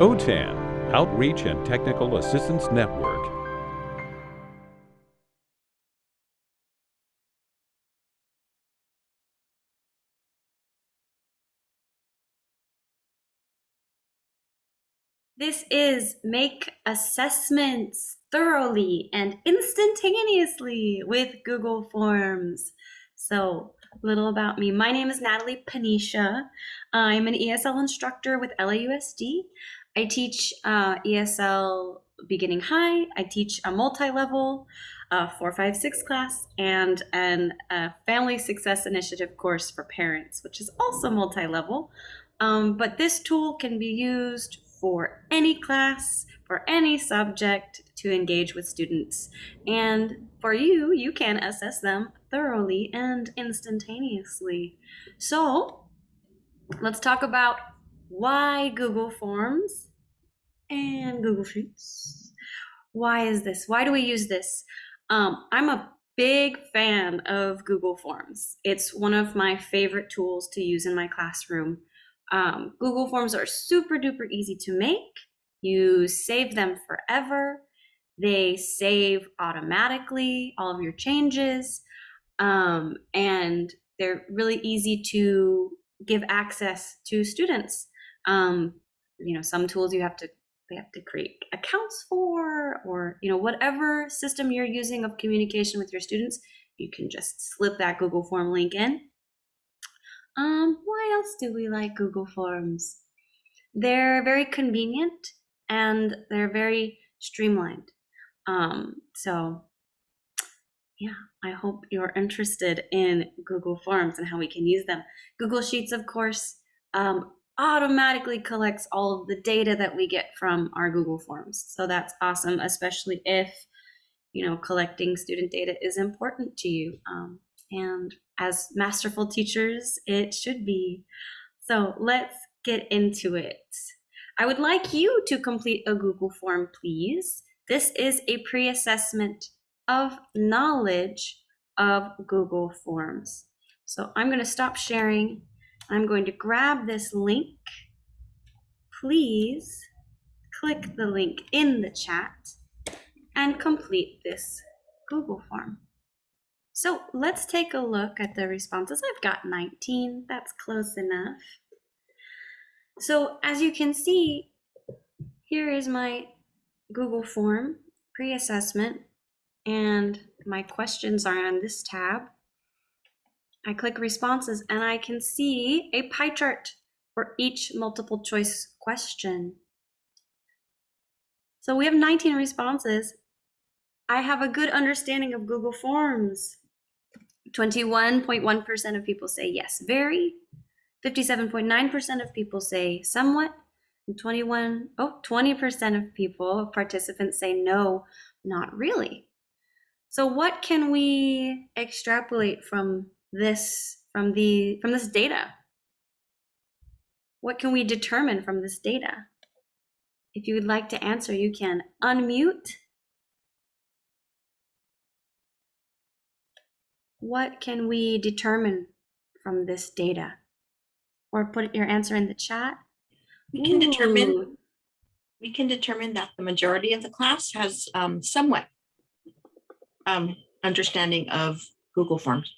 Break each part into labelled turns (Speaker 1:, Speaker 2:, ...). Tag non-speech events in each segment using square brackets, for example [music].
Speaker 1: OTAN, Outreach and Technical Assistance Network.
Speaker 2: This is Make Assessments Thoroughly and Instantaneously with Google Forms. So, a little about me. My name is Natalie Panisha. I'm an ESL instructor with LAUSD. I teach uh, ESL beginning high. I teach a multi-level uh, 456 class and an family success initiative course for parents, which is also multi-level. Um, but this tool can be used for any class, for any subject to engage with students. And for you, you can assess them thoroughly and instantaneously. So let's talk about why Google Forms and Google Sheets. Why is this? Why do we use this? Um, I'm a big fan of Google Forms. It's one of my favorite tools to use in my classroom. Um, Google Forms are super duper easy to make. You save them forever. They save automatically all of your changes. Um, and they're really easy to give access to students. Um, you know, some tools you have to they have to create accounts for, or you know, whatever system you're using of communication with your students, you can just slip that Google Form link in um, why else do we like Google Forms? They're very convenient and they're very streamlined. Um, so yeah, I hope you're interested in Google Forms and how we can use them. Google Sheets, of course, um, automatically collects all of the data that we get from our Google Forms. So that's awesome, especially if, you know, collecting student data is important to you. Um, and as masterful teachers, it should be. So let's get into it. I would like you to complete a Google form, please. This is a pre-assessment of knowledge of Google Forms. So I'm going to stop sharing. I'm going to grab this link. Please click the link in the chat and complete this Google form. So let's take a look at the responses. I've got 19, that's close enough. So as you can see, here is my Google form pre-assessment and my questions are on this tab. I click responses and I can see a pie chart for each multiple choice question. So we have 19 responses. I have a good understanding of Google Forms. 21.1% of people say yes, very. 57.9% of people say somewhat. And 21, oh, 20% of people, participants say no, not really. So what can we extrapolate from this, from the, from this data? What can we determine from this data? If you would like to answer, you can unmute what can we determine from this data? Or put your answer in the chat.
Speaker 3: We can Ooh. determine we can determine that the majority of the class has um, somewhat um, understanding of Google Forms.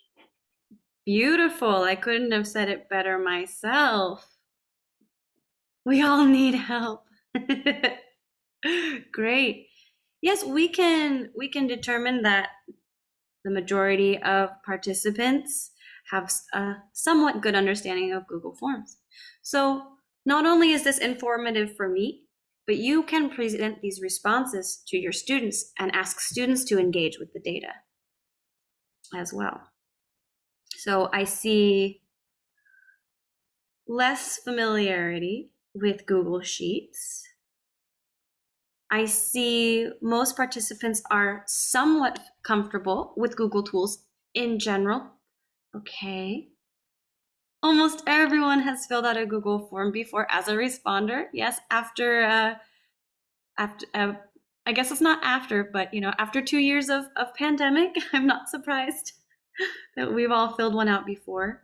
Speaker 2: Beautiful. I couldn't have said it better myself. We all need help. [laughs] Great. Yes, we can we can determine that the majority of participants have a somewhat good understanding of Google Forms. So not only is this informative for me, but you can present these responses to your students and ask students to engage with the data as well. So I see less familiarity with Google Sheets I see most participants are somewhat comfortable with Google tools in general. Okay. Almost everyone has filled out a Google form before as a responder. Yes, after, uh, after uh, I guess it's not after, but you know, after two years of, of pandemic, [laughs] I'm not surprised that we've all filled one out before.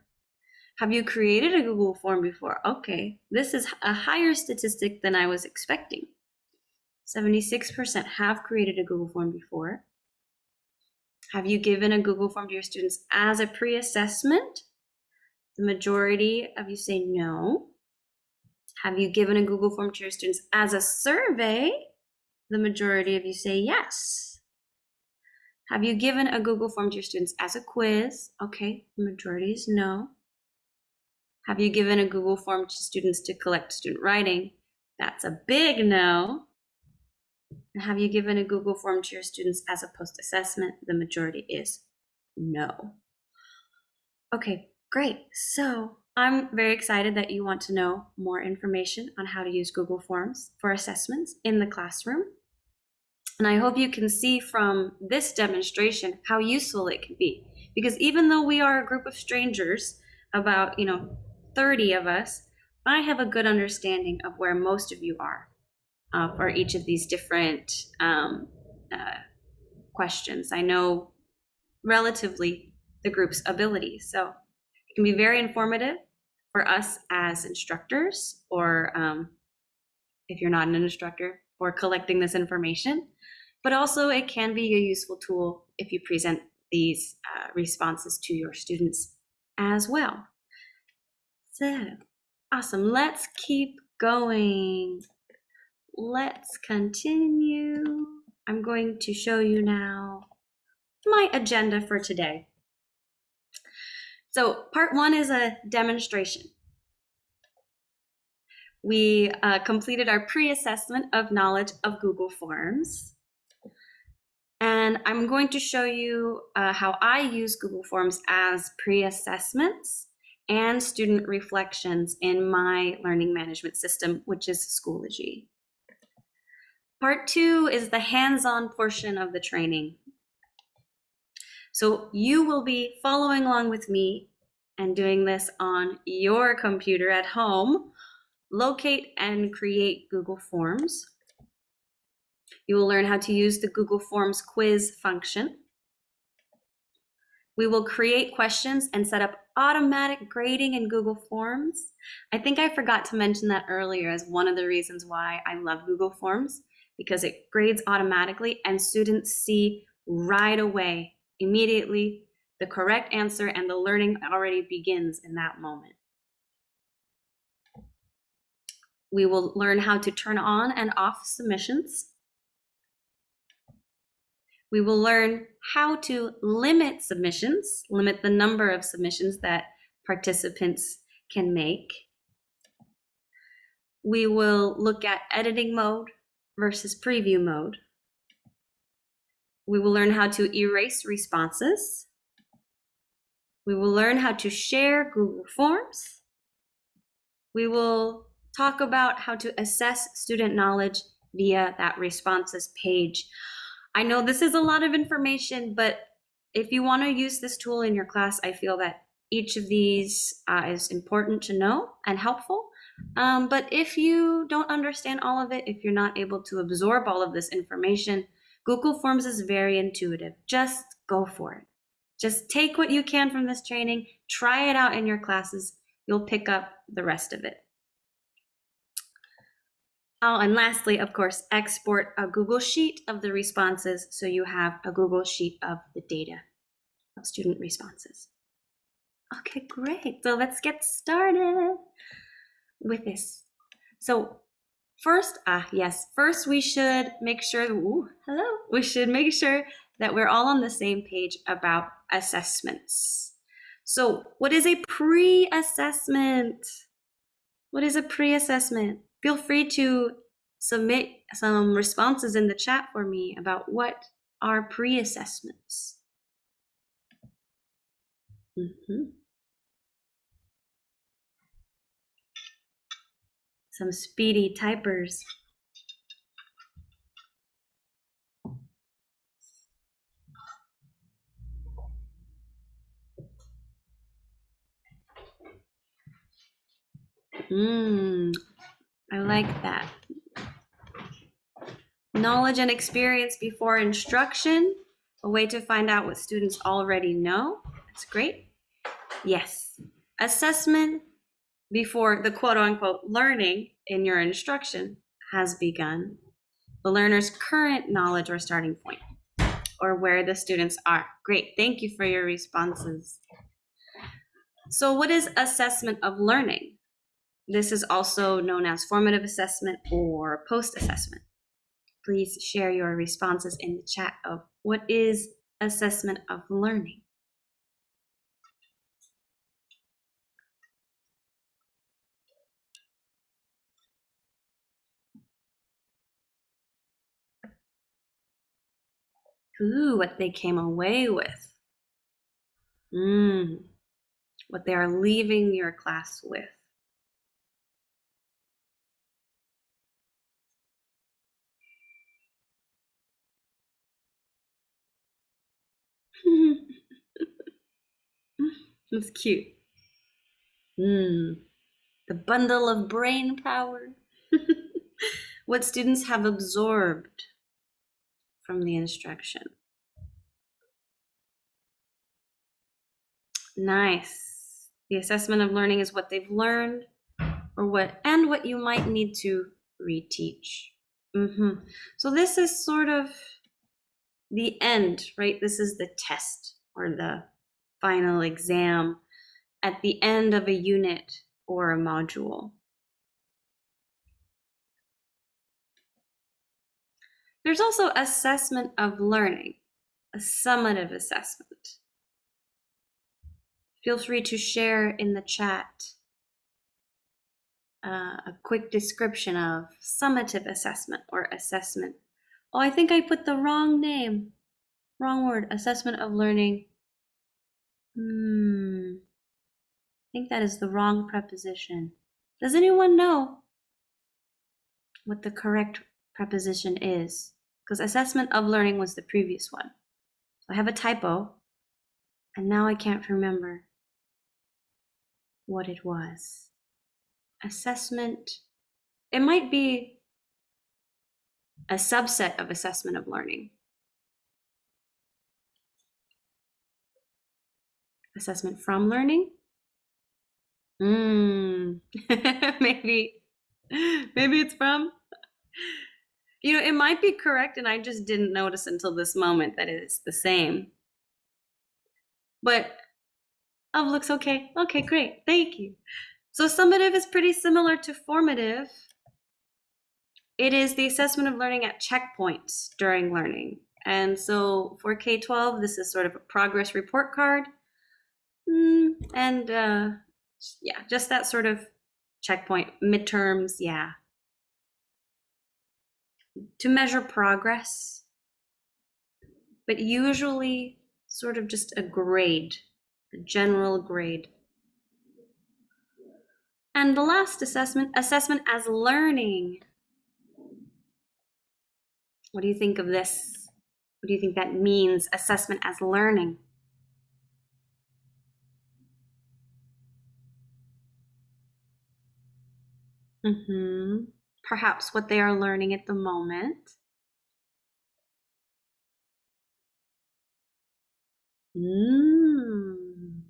Speaker 2: Have you created a Google form before? Okay, this is a higher statistic than I was expecting. 76% have created a Google form before. Have you given a Google form to your students as a pre-assessment? The majority of you say no. Have you given a Google form to your students as a survey? The majority of you say yes. Have you given a Google form to your students as a quiz? Okay, the majority is no. Have you given a Google form to students to collect student writing? That's a big no. And have you given a Google form to your students as a post-assessment? The majority is no. Okay, great. So I'm very excited that you want to know more information on how to use Google Forms for assessments in the classroom. And I hope you can see from this demonstration how useful it can be. Because even though we are a group of strangers, about, you know, 30 of us, I have a good understanding of where most of you are uh, for each of these different um, uh, questions. I know relatively the group's ability. So it can be very informative for us as instructors, or um, if you're not an instructor, for collecting this information. But also, it can be a useful tool if you present these uh, responses to your students as well. So, awesome. Let's keep going. Let's continue. I'm going to show you now my agenda for today. So part one is a demonstration. We uh, completed our pre-assessment of knowledge of Google Forms. And I'm going to show you uh, how I use Google Forms as pre-assessments and student reflections in my learning management system, which is Schoology. Part two is the hands-on portion of the training. So you will be following along with me and doing this on your computer at home. Locate and create Google Forms. You will learn how to use the Google Forms quiz function. We will create questions and set up automatic grading in Google Forms. I think I forgot to mention that earlier as one of the reasons why I love Google Forms because it grades automatically and students see right away, immediately, the correct answer and the learning already begins in that moment. We will learn how to turn on and off submissions. We will learn how to limit submissions, limit the number of submissions that participants can make. We will look at editing mode, versus preview mode. We will learn how to erase responses. We will learn how to share Google Forms. We will talk about how to assess student knowledge via that responses page. I know this is a lot of information, but if you want to use this tool in your class, I feel that each of these uh, is important to know and helpful. Um, but if you don't understand all of it, if you're not able to absorb all of this information, Google Forms is very intuitive. Just go for it. Just take what you can from this training, try it out in your classes. You'll pick up the rest of it. Oh, and lastly, of course, export a Google Sheet of the responses so you have a Google Sheet of the data of student responses. Okay, great. So let's get started with this. So first, ah, yes, first we should make sure, ooh, hello, we should make sure that we're all on the same page about assessments. So what is a pre-assessment? What is a pre-assessment? Feel free to submit some responses in the chat for me about what are pre-assessments. Mm -hmm. some speedy typers. Mmm, I like that. Knowledge and experience before instruction, a way to find out what students already know. That's great. Yes, assessment before the quote unquote learning in your instruction has begun, the learner's current knowledge or starting point, or where the students are. Great, thank you for your responses. So, what is assessment of learning? This is also known as formative assessment or post assessment. Please share your responses in the chat of what is assessment of learning. Ooh, what they came away with. Mm, what they are leaving your class with. [laughs] That's cute. Mm, the bundle of brain power. [laughs] what students have absorbed from the instruction. Nice. The assessment of learning is what they've learned or what and what you might need to reteach. hmm So this is sort of the end, right? This is the test or the final exam at the end of a unit or a module. There's also assessment of learning, a summative assessment. Feel free to share in the chat uh, a quick description of summative assessment or assessment. Oh, I think I put the wrong name. Wrong word. Assessment of learning. Hmm. I think that is the wrong preposition. Does anyone know what the correct preposition is? Because assessment of learning was the previous one. So I have a typo, and now I can't remember what it was. Assessment, it might be a subset of assessment of learning. Assessment from learning? Hmm, [laughs] maybe, maybe it's from. You know, it might be correct, and I just didn't notice until this moment that it's the same. But oh, looks okay. Okay, great. Thank you. So summative is pretty similar to formative. It is the assessment of learning at checkpoints during learning. And so for K-12, this is sort of a progress report card. Mm, and uh, yeah, just that sort of checkpoint, midterms, yeah. To measure progress, but usually sort of just a grade, a general grade. And the last assessment, assessment as learning. What do you think of this? What do you think that means, assessment as learning? Mm-hmm. Perhaps what they are learning at the moment. Mm.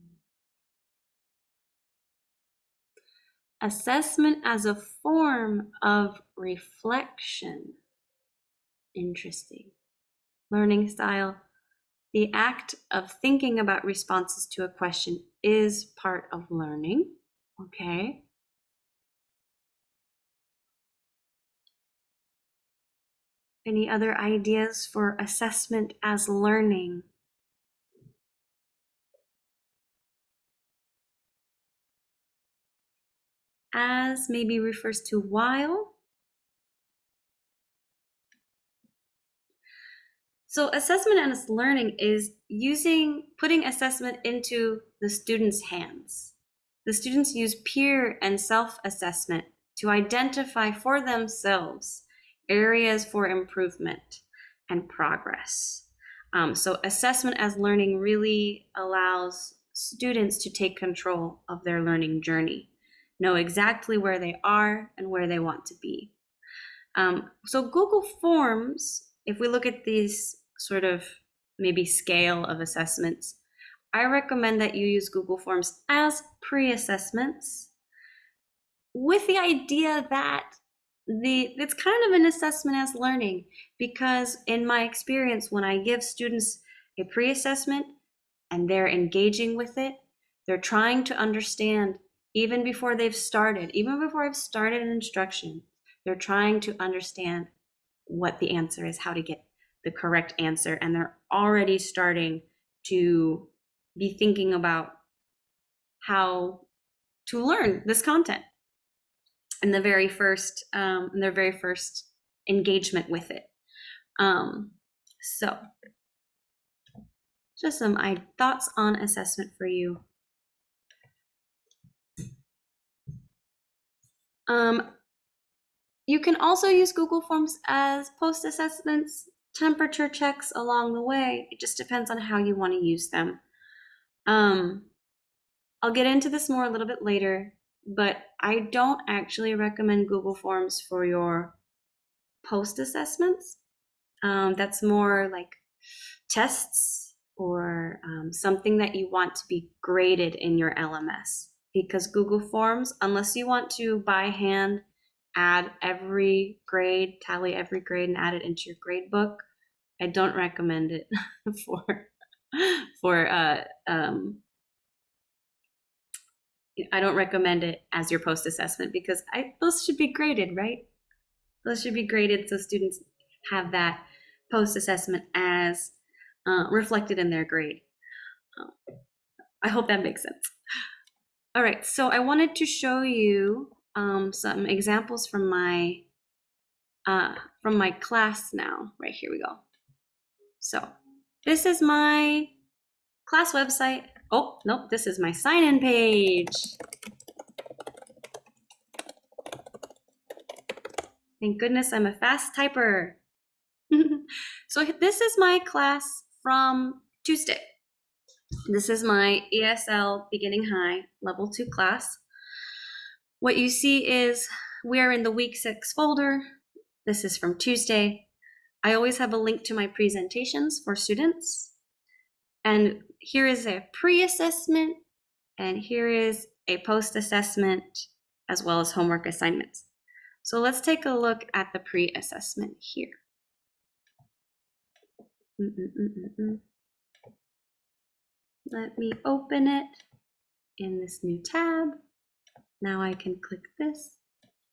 Speaker 2: Assessment as a form of reflection. Interesting. Learning style. The act of thinking about responses to a question is part of learning. Okay. Any other ideas for assessment as learning? As maybe refers to while. So assessment as learning is using, putting assessment into the student's hands. The students use peer and self-assessment to identify for themselves areas for improvement and progress. Um, so assessment as learning really allows students to take control of their learning journey, know exactly where they are and where they want to be. Um, so Google Forms, if we look at these sort of maybe scale of assessments, I recommend that you use Google Forms as pre-assessments with the idea that the it's kind of an assessment as learning because in my experience when I give students a pre-assessment and they're engaging with it, they're trying to understand even before they've started, even before I've started an instruction, they're trying to understand what the answer is, how to get the correct answer, and they're already starting to be thinking about how to learn this content in the very first um, in their very first engagement with it. Um, so, just some I, thoughts on assessment for you. Um, you can also use Google Forms as post assessments, temperature checks along the way. It just depends on how you want to use them. Um, I'll get into this more a little bit later, but I don't actually recommend Google Forms for your post assessments. Um, that's more like tests or um, something that you want to be graded in your LMS because Google Forms, unless you want to by hand add every grade, tally every grade and add it into your grade book, I don't recommend it [laughs] for for uh, um, I don't recommend it as your post assessment because I, those should be graded, right? Those should be graded so students have that post assessment as uh, reflected in their grade. Uh, I hope that makes sense. All right, so I wanted to show you um, some examples from my uh, from my class now. Right here we go. So this is my class website. Oh, nope, this is my sign-in page. Thank goodness I'm a fast typer. [laughs] so this is my class from Tuesday. This is my ESL Beginning High Level 2 class. What you see is we are in the week six folder. This is from Tuesday. I always have a link to my presentations for students. And here is a pre-assessment and here is a post-assessment as well as homework assignments. So let's take a look at the pre-assessment here. Mm -mm -mm Let me open it in this new tab. Now I can click this.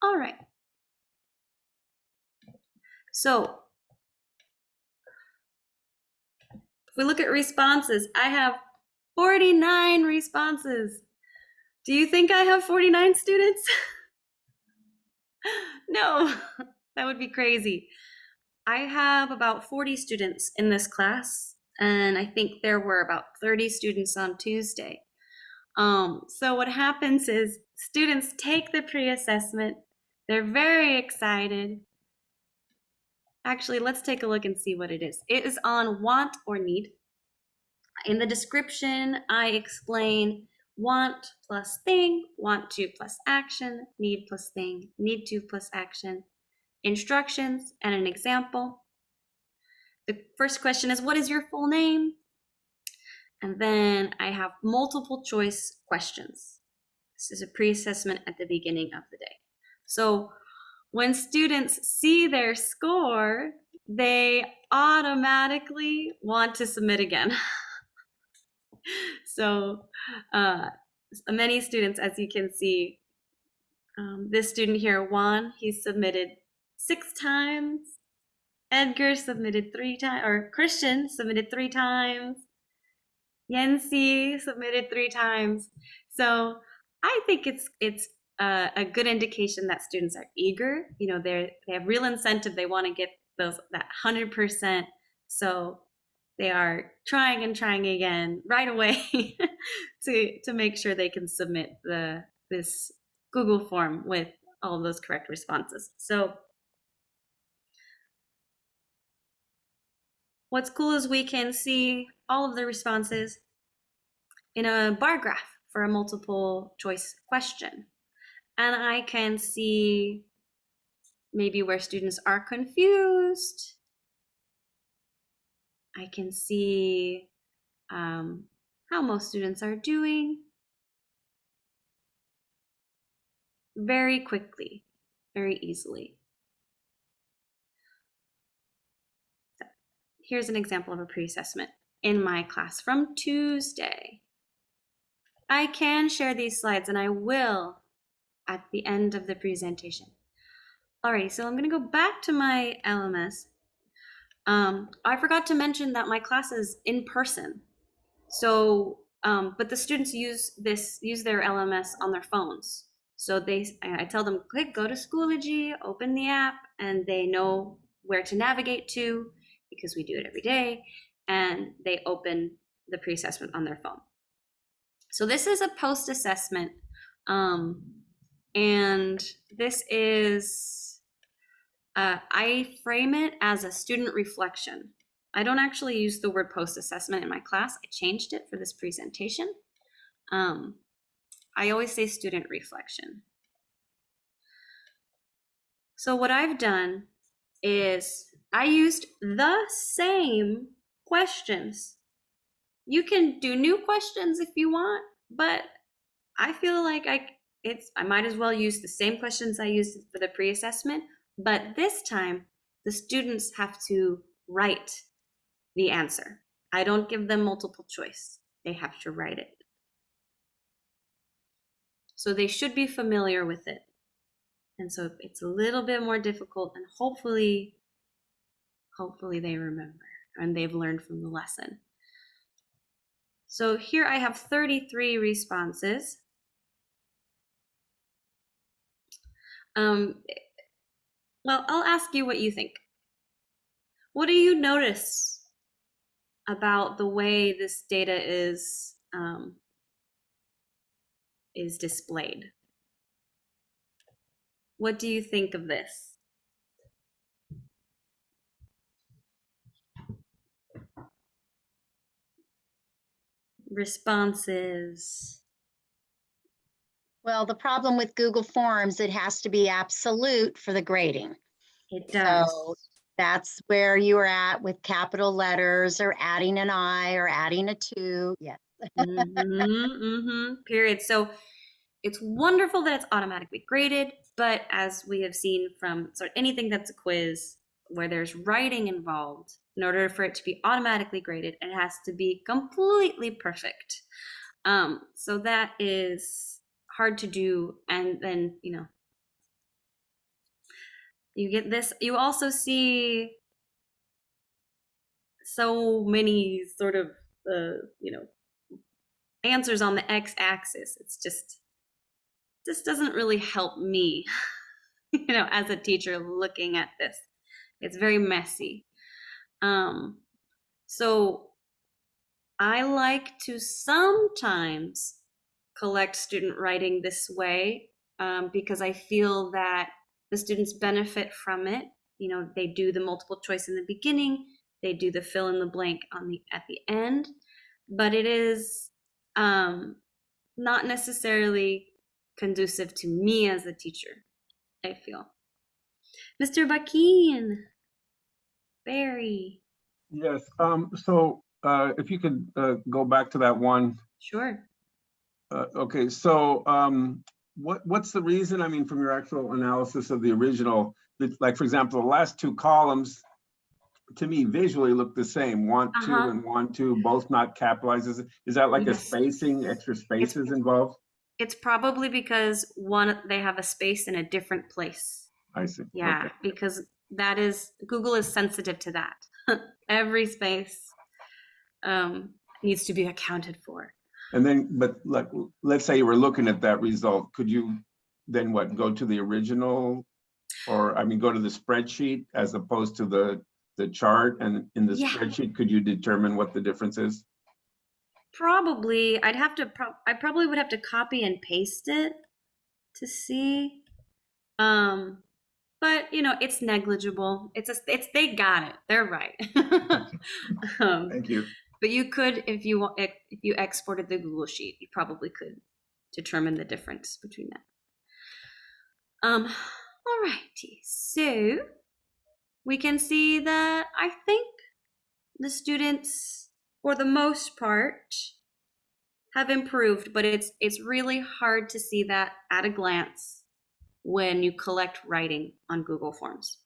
Speaker 2: All right. So if we look at responses, I have 49 responses. Do you think I have 49 students? [laughs] no, [laughs] that would be crazy. I have about 40 students in this class, and I think there were about 30 students on Tuesday. Um, so what happens is students take the pre-assessment, they're very excited. Actually, let's take a look and see what it is. It is on want or need. In the description, I explain want plus thing, want to plus action, need plus thing, need to plus action, instructions, and an example. The first question is, what is your full name? And then I have multiple choice questions. This is a pre-assessment at the beginning of the day. So when students see their score, they automatically want to submit again. [laughs] so uh, many students, as you can see, um, this student here, Juan, he submitted six times. Edgar submitted three times, or Christian submitted three times. Yancy submitted three times. So I think it's it's a, a good indication that students are eager. You know, they they have real incentive. They want to get those that hundred percent. So they are trying and trying again right away [laughs] to to make sure they can submit the this Google form with all of those correct responses. So what's cool is we can see all of the responses in a bar graph for a multiple choice question. And I can see maybe where students are confused. I can see um, how most students are doing very quickly, very easily. So Here's an example of a pre-assessment in my class from Tuesday. I can share these slides and I will at the end of the presentation. Alrighty, so I'm gonna go back to my LMS. Um, I forgot to mention that my class is in person. So, um, but the students use this, use their LMS on their phones. So they, I tell them, click, go to Schoology, open the app, and they know where to navigate to because we do it every day. And they open the pre-assessment on their phone. So this is a post-assessment. Um, and this is, uh, I frame it as a student reflection. I don't actually use the word post-assessment in my class. I changed it for this presentation. Um, I always say student reflection. So what I've done is I used the same questions. You can do new questions if you want, but I feel like I it's I might as well use the same questions I used for the pre-assessment, but this time the students have to write the answer. I don't give them multiple choice. They have to write it. So they should be familiar with it. And so it's a little bit more difficult and hopefully, hopefully they remember and they've learned from the lesson. So here I have 33 responses. Um, well, I'll ask you what you think. What do you notice about the way this data is um, is displayed? What do you think of this? Responses.
Speaker 4: Well, the problem with Google Forms, it has to be absolute for the grading.
Speaker 2: It does.
Speaker 4: So that's where you are at with capital letters or adding an I or adding a two. Yes.
Speaker 2: Mhm, [laughs] mhm, period. So it's wonderful that it's automatically graded, but as we have seen from sort of anything that's a quiz where there's writing involved, in order for it to be automatically graded, it has to be completely perfect. Um, so that is hard to do, and then you know you get this. You also see so many sort of uh, you know answers on the x-axis. It's just this doesn't really help me, [laughs] you know, as a teacher looking at this. It's very messy. Um, so I like to sometimes collect student writing this way um, because I feel that the students benefit from it. You know, they do the multiple choice in the beginning, they do the fill in the blank on the at the end, but it is um, not necessarily conducive to me as a teacher, I feel. Mr. Bakeen, Barry,
Speaker 5: Yes, um, so, uh, if you could, uh, go back to that one.
Speaker 2: sure.
Speaker 5: Uh, okay, so, um, what, what's the reason? I mean, from your actual analysis of the original, that, like, for example, the last two columns, to me visually look the same, want to
Speaker 2: Uh-huh.
Speaker 5: and want to, both not capitalized. Is, that like a spacing, extra spaces involved?
Speaker 2: It's probably because one, they have a space in a different place.
Speaker 5: I see.
Speaker 2: Yeah,
Speaker 5: okay.
Speaker 2: because that is, Google is sensitive to that. [laughs] Every space um, needs to be accounted for.
Speaker 5: And then, but like, let's say you were looking at that result, could you then what, go to the original? Or, I mean, go to the spreadsheet as opposed to the, the chart and in the
Speaker 2: Yeah.
Speaker 5: spreadsheet, could you determine what the difference is?
Speaker 2: Probably, I'd have to, pro- I probably would have to copy and paste it to see. Um, but you know, it's negligible. It's a, it's, they got it. They're right. [laughs] [laughs] um,
Speaker 5: Thank you.
Speaker 2: but you could, if you want, if you exported the Google Sheet, you probably could determine the difference between that. Um, alrighty, so we can see that I think the students, for the most part, have improved, but it's it's really hard to see that at a glance when you collect writing on Google Forms.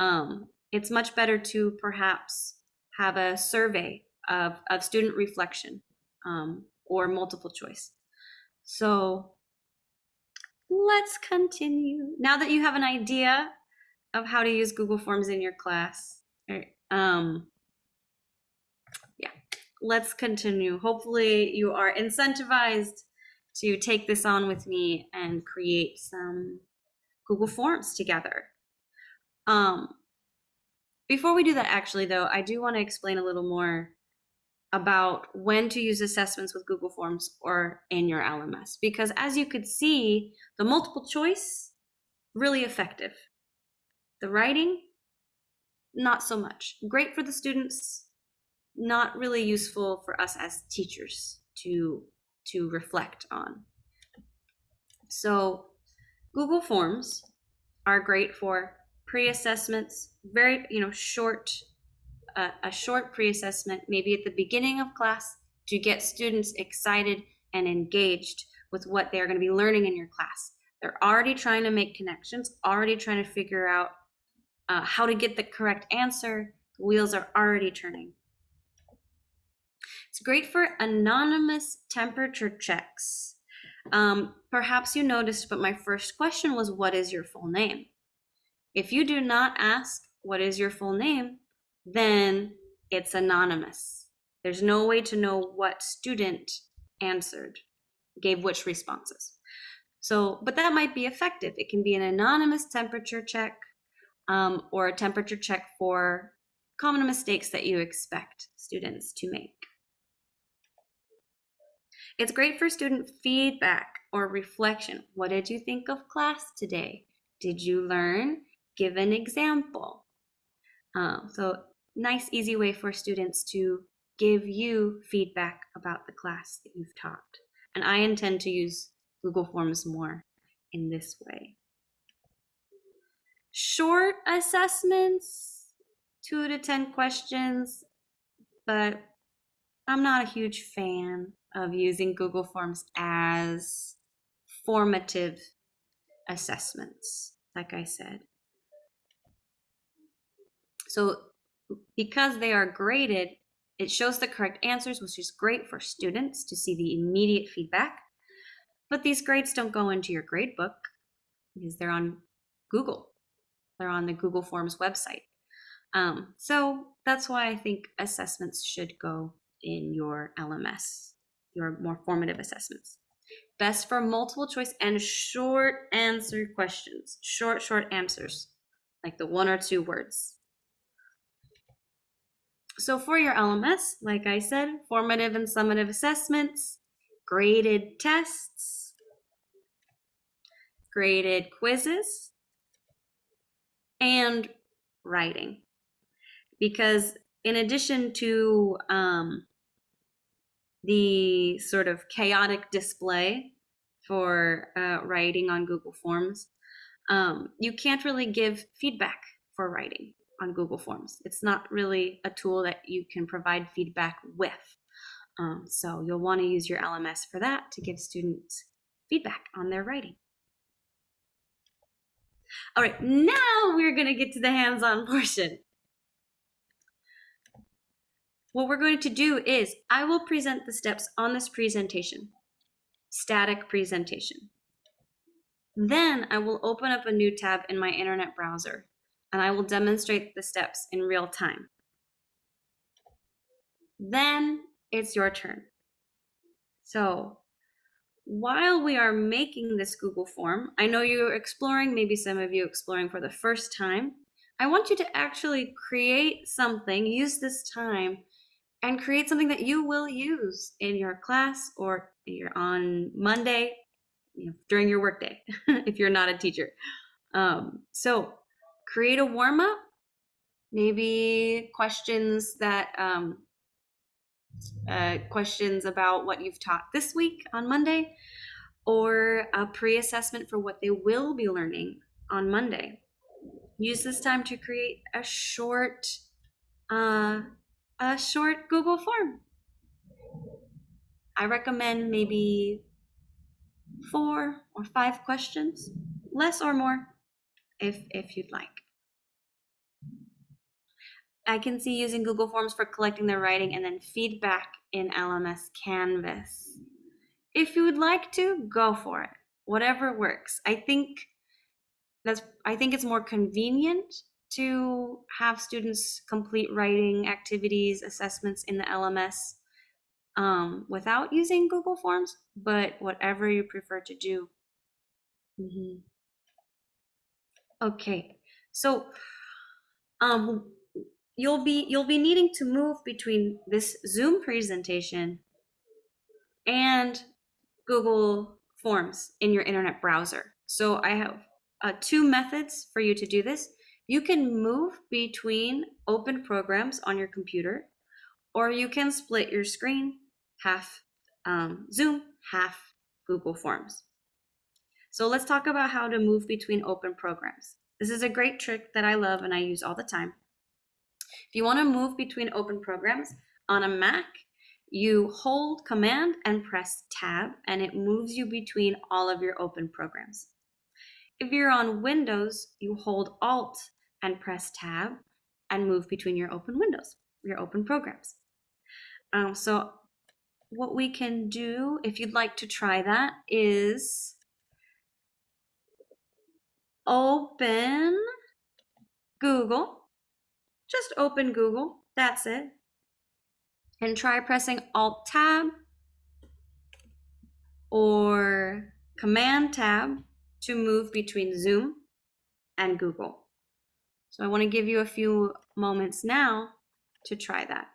Speaker 2: Um, it's much better to perhaps have a survey of, of student reflection um, or multiple choice. So let's continue. Now that you have an idea of how to use Google Forms in your class, er, um, yeah, let's continue. Hopefully you are incentivized to take this on with me and create some Google Forms together. Um, before we do that, actually, though, I do want to explain a little more about when to use assessments with Google Forms or in your LMS. Because as you could see, the multiple choice, really effective. The writing, not so much. Great for the students, not really useful for us as teachers to, to reflect on. So Google Forms are great for pre-assessments, very, you know, short, uh, a short pre-assessment, maybe at the beginning of class to get students excited and engaged with what they're going to be learning in your class. They're already trying to make connections, already trying to figure out uh, how to get the correct answer. The wheels are already turning. It's great for anonymous temperature checks. Um, perhaps you noticed, but my first question was, what is your full name? If you do not ask what is your full name, then it's anonymous. There's no way to know what student answered, gave which responses. So, but that might be effective. It can be an anonymous temperature check um, or a temperature check for common mistakes that you expect students to make. It's great for student feedback or reflection. What did you think of class today? Did you learn? Give an example. Um, so nice, easy way for students to give you feedback about the class that you've taught. And I intend to use Google Forms more in this way. Short assessments, two to 10 questions, but I'm not a huge fan of using Google Forms as formative assessments, like I said. So because they are graded, it shows the correct answers, which is great for students to see the immediate feedback. But these grades don't go into your grade book because they're on Google. They're on the Google Forms website. Um, so that's why I think assessments should go in your LMS, your more formative assessments. Best for multiple choice and short answer questions, short, short answers, like the one or two words. So for your LMS, like I said, formative and summative assessments, graded tests, graded quizzes, and writing. Because in addition to um, the sort of chaotic display for uh, writing on Google Forms, um, you can't really give feedback for writing on Google Forms. It's not really a tool that you can provide feedback with. Um, so you'll want to use your LMS for that to give students feedback on their writing. All right, now we're going to get to the hands-on [laughs] portion. What we're going to do is I will present the steps on this presentation, static presentation. Then I will open up a new tab in my internet browser and I will demonstrate the steps in real time. Then it's your turn. So while we are making this Google form, I know you're exploring, maybe some of you exploring for the first time. I want you to actually create something, use this time, and create something that you will use in your class or you're on Monday you know, during your workday [laughs] if you're not a teacher. Um, so create a warm up, maybe questions that um, uh, questions about what you've taught this week on Monday, or a pre-assessment for what they will be learning on Monday. Use this time to create a short, uh, a short Google form. I recommend maybe four or five questions, less or more, if, if you'd like. I can see using Google Forms for collecting their writing and then feedback in LMS Canvas. If you would like to, go for it. Whatever works. I think that's I think it's more convenient to have students complete writing activities, assessments in the LMS um, without using Google Forms, but whatever you prefer to do. Mhm. Okay, so um, you'll be you'll be needing to move between this Zoom presentation and Google Forms in your internet browser. So I have uh, two methods for you to do this. You can move between open programs on your computer, or you can split your screen, half um, Zoom, half Google Forms. So let's talk about how to move between open programs. This is a great trick that I love and I use all the time. If you want to move between open programs on a Mac, you hold Command and press Tab, and it moves you between all of your open programs. If you're on Windows, you hold Alt and press Tab and move between your open windows, your open programs. Um, so what we can do, if you'd like to try that, is open Google. Just open Google. That's it. And try pressing Alt Tab or Command Tab to move between Zoom and Google. So I want to give you a few moments now to try that.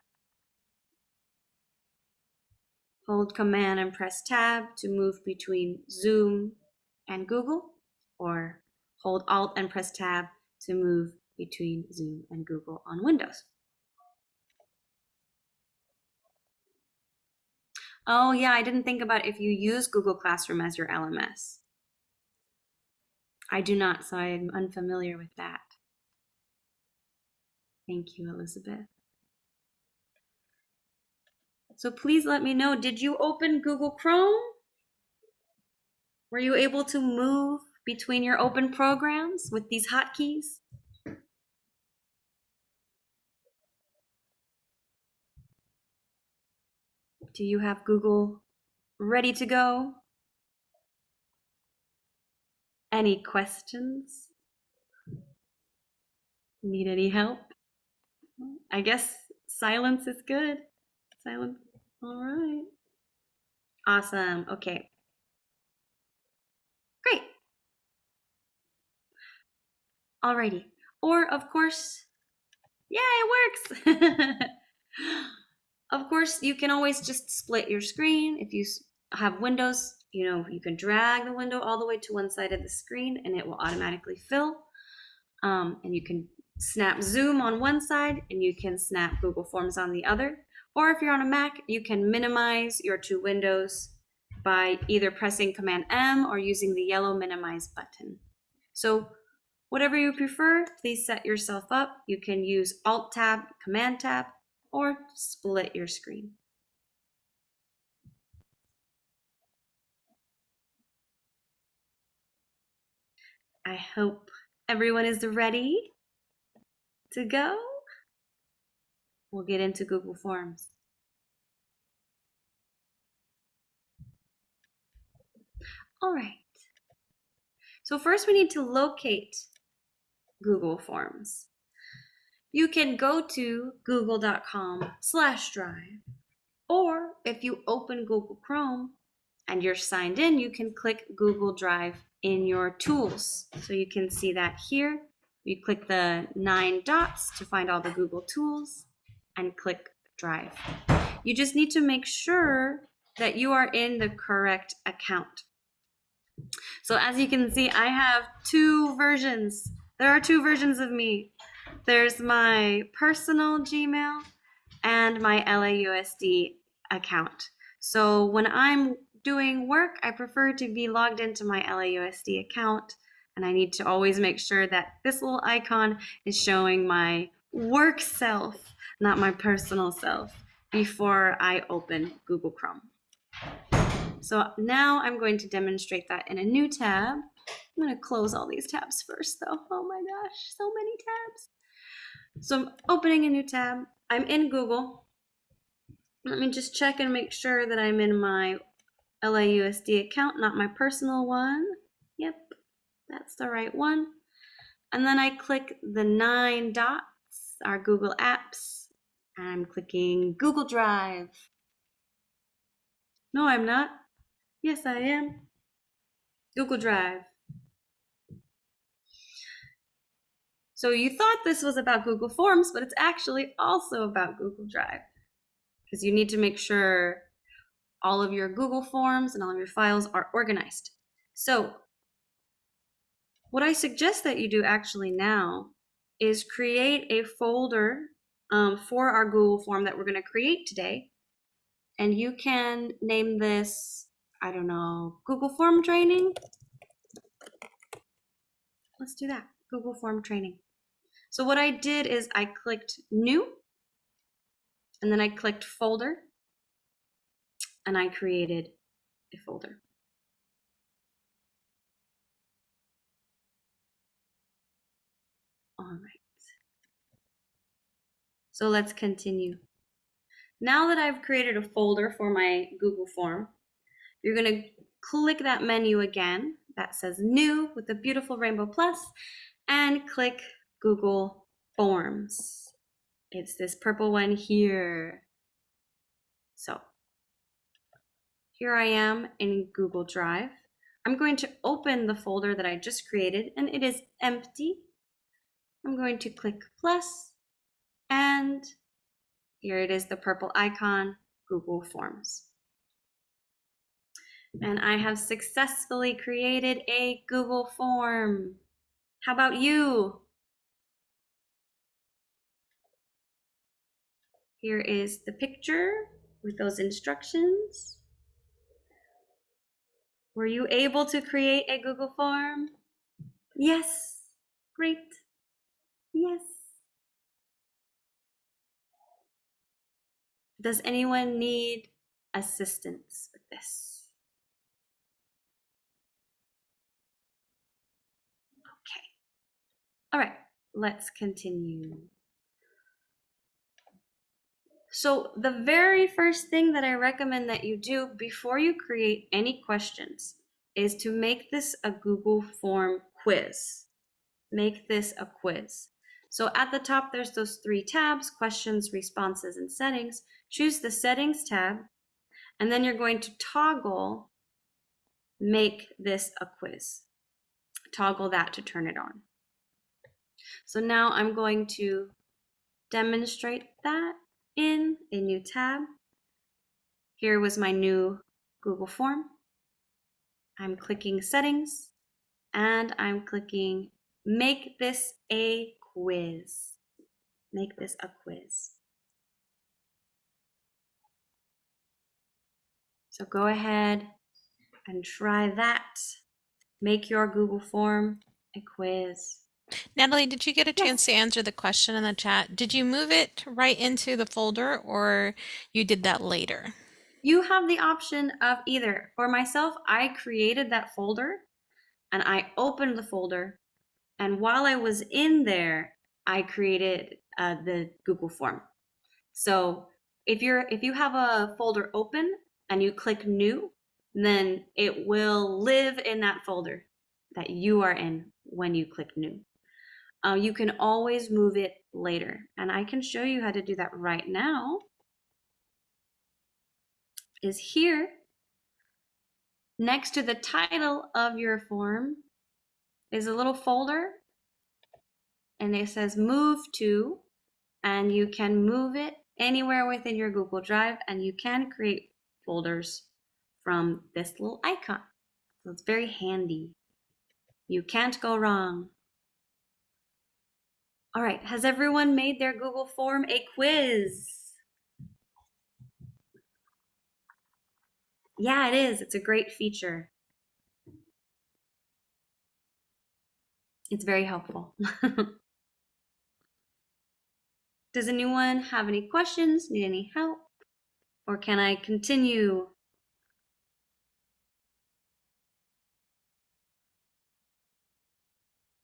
Speaker 2: Hold Command and press Tab to move between Zoom and Google, or hold Alt and press Tab to move between Zoom and Google on Windows. Oh yeah, I didn't think about if you use Google Classroom as your LMS. I do not, so I'm unfamiliar with that. Thank you, Elizabeth. So please let me know, did you open Google Chrome? Were you able to move between your open programs with these hotkeys? Do you have Google ready to go? Any questions? Need any help? I guess silence is good. Silence. All right. Awesome. Okay. Great. Alrighty. Or, of course, yeah, it works. [laughs] of course, you can always just split your screen. If you have windows, you know, you can drag the window all the way to one side of the screen and it will automatically fill. Um, and you can snap Zoom on one side and you can snap Google Forms on the other. Or if you're on a Mac, you can minimize your two windows by either pressing Command M or using the yellow minimize button. So whatever you prefer, please set yourself up. You can use Alt Tab, Command Tab, or split your screen. I hope everyone is ready to go. We'll get into Google Forms. All right. So first we need to locate Google Forms. You can go to google.com slash drive, or if you open Google Chrome and you're signed in, you can click Google Drive in your tools. So you can see that here. You click the nine dots to find all the Google tools and click Drive. You just need to make sure that you are in the correct account. So as you can see, I have two versions. There are two versions of me. There's my personal Gmail and my LAUSD account. So when I'm doing work, I prefer to be logged into my LAUSD account. And I need to always make sure that this little icon is showing my work self, not my personal self, before I open Google Chrome. So now I'm going to demonstrate that in a new tab. I'm going to close all these tabs first though. Oh my gosh, so many tabs. So I'm opening a new tab. I'm in Google. Let me just check and make sure that I'm in my LAUSD account, not my personal one. That's the right one. And then I click the nine dots, our Google Apps. I'm clicking Google Drive. No, I'm not. Yes, I am. Google Drive. So you thought this was about Google Forms, but it's actually also about Google Drive. Because you need to make sure all of your Google Forms and all of your files are organized. So what I suggest that you do actually now is create a folder um, for our Google form that we're going to create today. And you can name this, I don't know, Google Form Training. Let's do that, Google Form Training. So what I did is I clicked New, and then I clicked Folder, and I created a folder. All right. So let's continue. Now that I've created a folder for my Google form, you're going to click that menu again that says new with the beautiful rainbow plus and click Google Forms. It's this purple one here. So here I am in Google Drive. I'm going to open the folder that I just created and it is empty. I'm going to click plus and here it is, the purple icon, Google Forms. And I have successfully created a Google form. How about you? Here is the picture with those instructions. Were you able to create a Google form? Yes, great. Yes. Does anyone need assistance with this? Okay. All right, let's continue. So the very first thing that I recommend that you do before you create any questions is to make this a Google form quiz. Make this a quiz. So at the top, there's those three tabs, questions, responses, and settings. Choose the settings tab, and then you're going to toggle make this a quiz. Toggle that to turn it on. So now I'm going to demonstrate that in a new tab. Here was my new Google form. I'm clicking settings and I'm clicking make this a quiz. Make this a quiz. So go ahead and try that. Make your Google form a quiz.
Speaker 6: Natalie, did you get a
Speaker 2: Yes.
Speaker 6: chance to answer the question in the chat? Did you move it right into the folder or you did that later?
Speaker 2: You have the option of either. For myself, I created that folder and I opened the folder. And while I was in there, I created uh, the Google form. So if you're if you have a folder open and you click new, then it will live in that folder that you are in when you click new. Uh, you can always move it later. And I can show you how to do that right now. Is here next to the title of your form is a little folder and it says move to and you can move it anywhere within your Google Drive and you can create folders from this little icon. So it's very handy. You can't go wrong. All right, has everyone made their Google form a quiz? Yeah, it is. It's a great feature. It's very helpful. [laughs] Does anyone have any questions, need any help, or can I continue?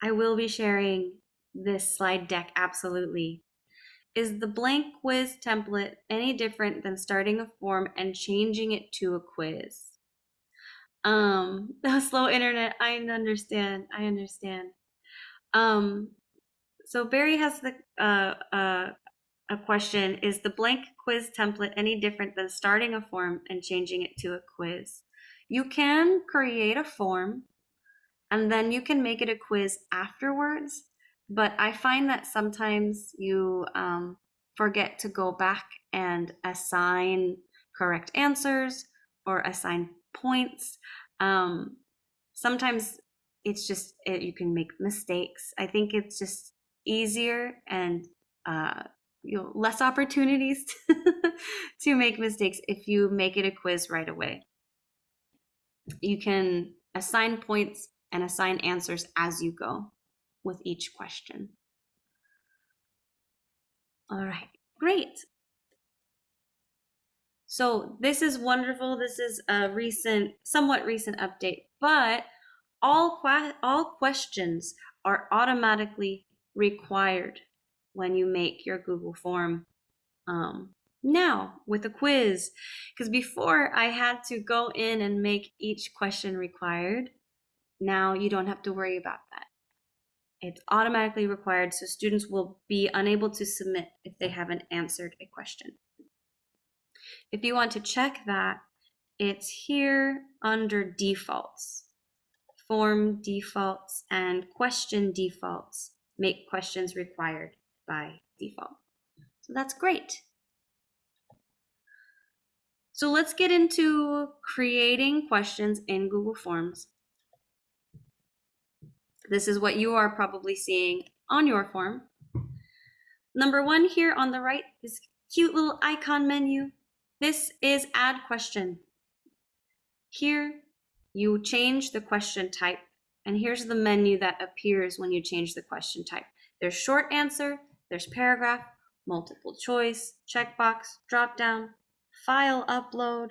Speaker 2: I will be sharing this slide deck, absolutely. Is the blank quiz template any different than starting a form and changing it to a quiz? Um, [laughs] the slow internet, I understand, I understand. Um, so Barry has the uh, uh, a question: Is the blank quiz template any different than starting a form and changing it to a quiz? You can create a form, and then you can make it a quiz afterwards. But I find that sometimes you um, forget to go back and assign correct answers or assign points. Um, sometimes it's just it, you can make mistakes. I think it's just easier and uh, you know less opportunities [laughs] to make mistakes if you make it a quiz right away. You can assign points and assign answers as you go with each question. All right, great. So this is wonderful. This is a recent, somewhat recent update, but all, que all questions are automatically required when you make your Google form um, now with a quiz. Because before I had to go in and make each question required. Now you don't have to worry about that. It's automatically required, so students will be unable to submit if they haven't answered a question. If you want to check that, it's here under defaults. Form defaults and question defaults make questions required by default. So that's great. So let's get into creating questions in Google Forms. This is what you are probably seeing on your form. Number one here on the right, this cute little icon menu. This is add question. Here, you change the question type, and here's the menu that appears when you change the question type. There's short answer, there's paragraph, multiple choice, checkbox, dropdown, file upload,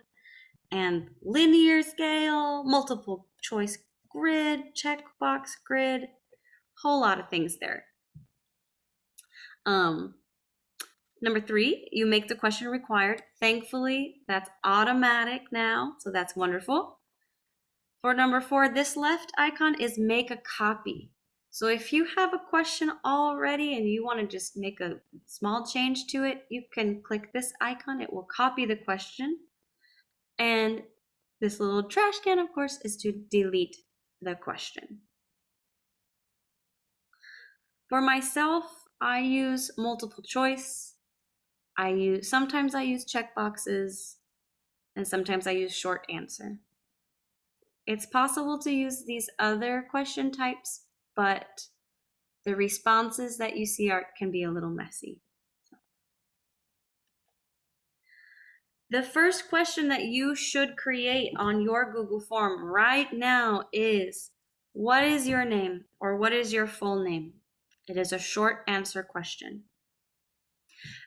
Speaker 2: and linear scale, multiple choice grid, checkbox grid, whole lot of things there. Um, number three, you make the question required. Thankfully, that's automatic now, so that's wonderful. For number four, this left icon is make a copy. So if you have a question already and you want to just make a small change to it, you can click this icon. It will copy the question. And this little trash can, of course, is to delete the question. For myself, I use multiple choice. I use sometimes I use checkboxes and sometimes I use short answer. It's possible to use these other question types, but the responses that you see are can be a little messy. The first question that you should create on your Google form right now is, what is your name or what is your full name? It is a short answer question.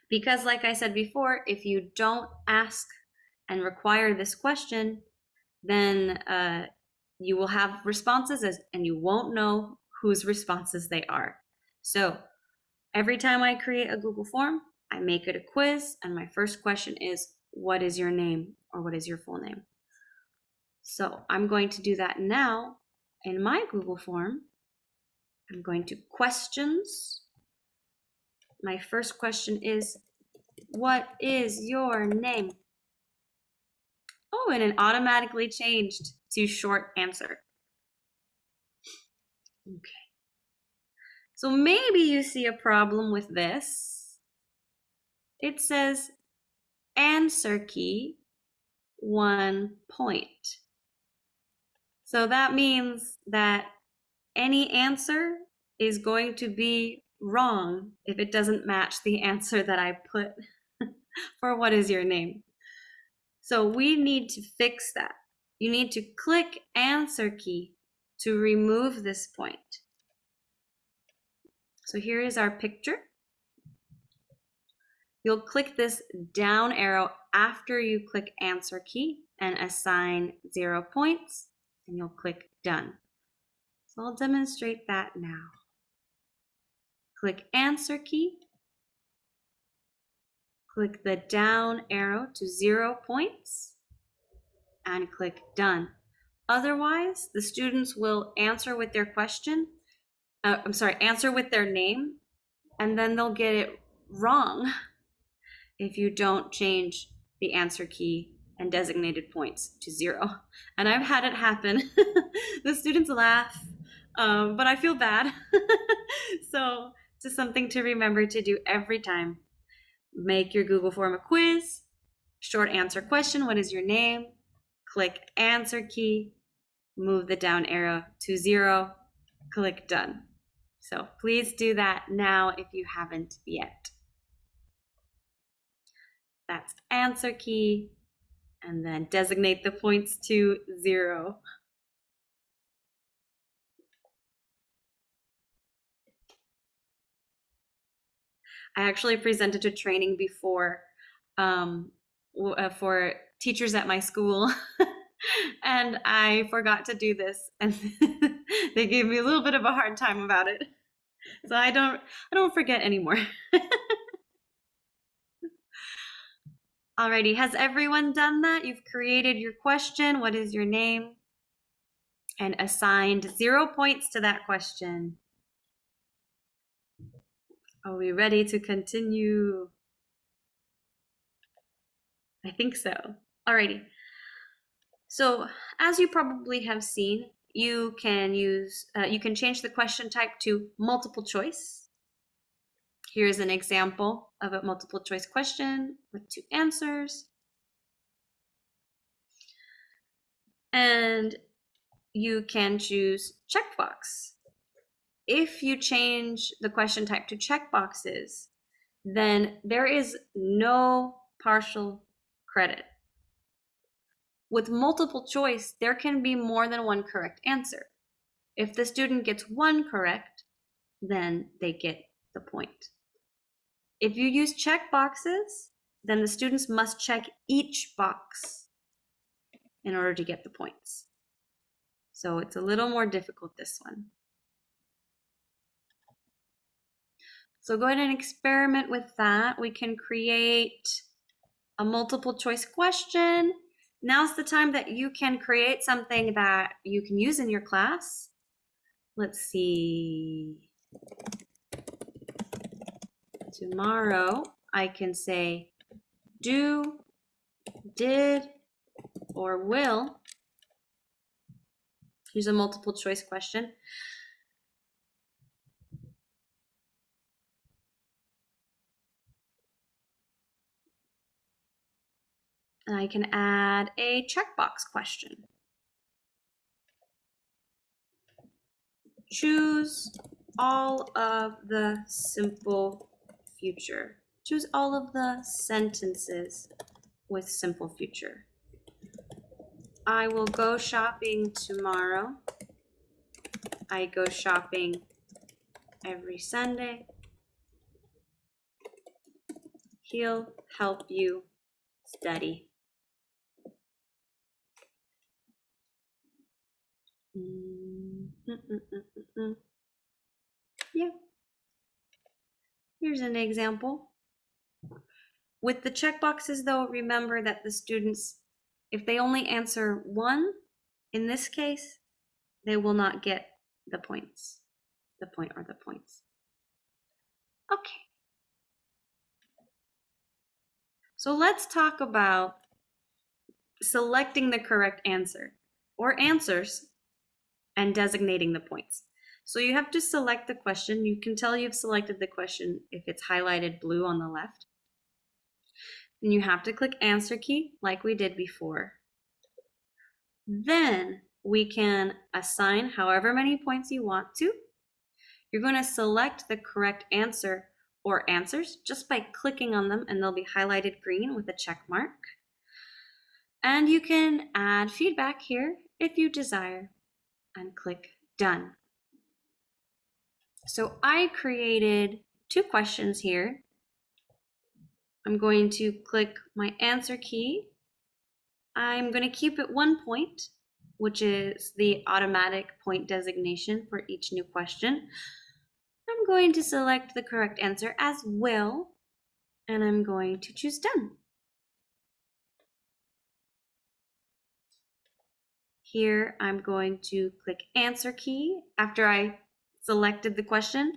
Speaker 2: Because like I said before, if you don't ask and require this question, then uh, you will have responses as, and you won't know whose responses they are. So every time I create a Google form, I make it a quiz and my first question is, what is your name or what is your full name. So I'm going to do that now in my Google form. I'm going to questions. My first question is, what is your name? Oh, and it automatically changed to short answer. Okay. So maybe you see a problem with this. It says answer key one point. So that means that any answer is going to be wrong if it doesn't match the [laughs] answer that I put [laughs] for what is your name. So we need to fix that. You need to click answer key to remove this point. So here is our picture. You'll click this down arrow after you click answer key and assign zero points and you'll click done. So I'll demonstrate that now. Click answer key. Click the down arrow to zero points and click done. Otherwise, the students will answer with their question, uh, I'm sorry, answer with their name, and then they'll get it wrong [laughs] if you don't change the answer key and designated points to zero. And I've had it happen. [laughs] the students laugh, um, but I feel bad. [laughs] so just something to remember to do every time. Make your Google form a quiz, short answer question, what is your name? Click answer key, move the down arrow to zero, click done. So please do that now if you haven't yet. That's answer key, and then designate the points to zero. I actually presented a training before um, uh, for teachers at my school, [laughs] and I forgot to do this, and [laughs] they gave me a little bit of a hard time about it. So I don't, I don't forget anymore. [laughs] Alrighty, has everyone done that? You've created your question. What is your name? And assigned zero points to that question. Are we ready to continue? I think so. Alrighty. So as you probably have seen, you can use, uh, you can change the question type to multiple choice. Here's an example of a multiple choice question with two answers. And you can choose checkbox. If you change the question type to checkboxes, then there is no partial credit. With multiple choice, there can be more than one correct answer. If the student gets one correct, then they get the point. If you use check boxes, then the students must check each box in order to get the points. So it's a little more difficult this one. So go ahead and experiment with that. We can create a multiple choice question. Now's the time that you can create something that you can use in your class. Let's see. Tomorrow, I can say do, did, or will. Here's a multiple choice question. And I can add a checkbox question. Choose all of the simple future. Choose all of the sentences with simple future. I will go shopping tomorrow. I go shopping every Sunday. He'll help you study. Mm, mm, mm. Yeah. Here's an example. With the checkboxes though, remember that the students, if they only answer one, in this case, they will not get the points, the point or the points. Okay. So let's talk about selecting the correct answer or answers and designating the points. So you have to select the question. You can tell you've selected the question if it's highlighted blue on the left. And you have to click answer key like we did before. Then we can assign however many points you want to. You're going to select the correct answer or answers just by clicking on them and they'll be highlighted green with a check mark. And you can add feedback here if you desire and click done. So I created two questions here. I'm going to click my answer key. I'm going to keep it one point which is the automatic point designation for each new question. I'm going to select the correct answer as well, and I'm going to choose done. Here, I'm going to click answer key after I selected the question.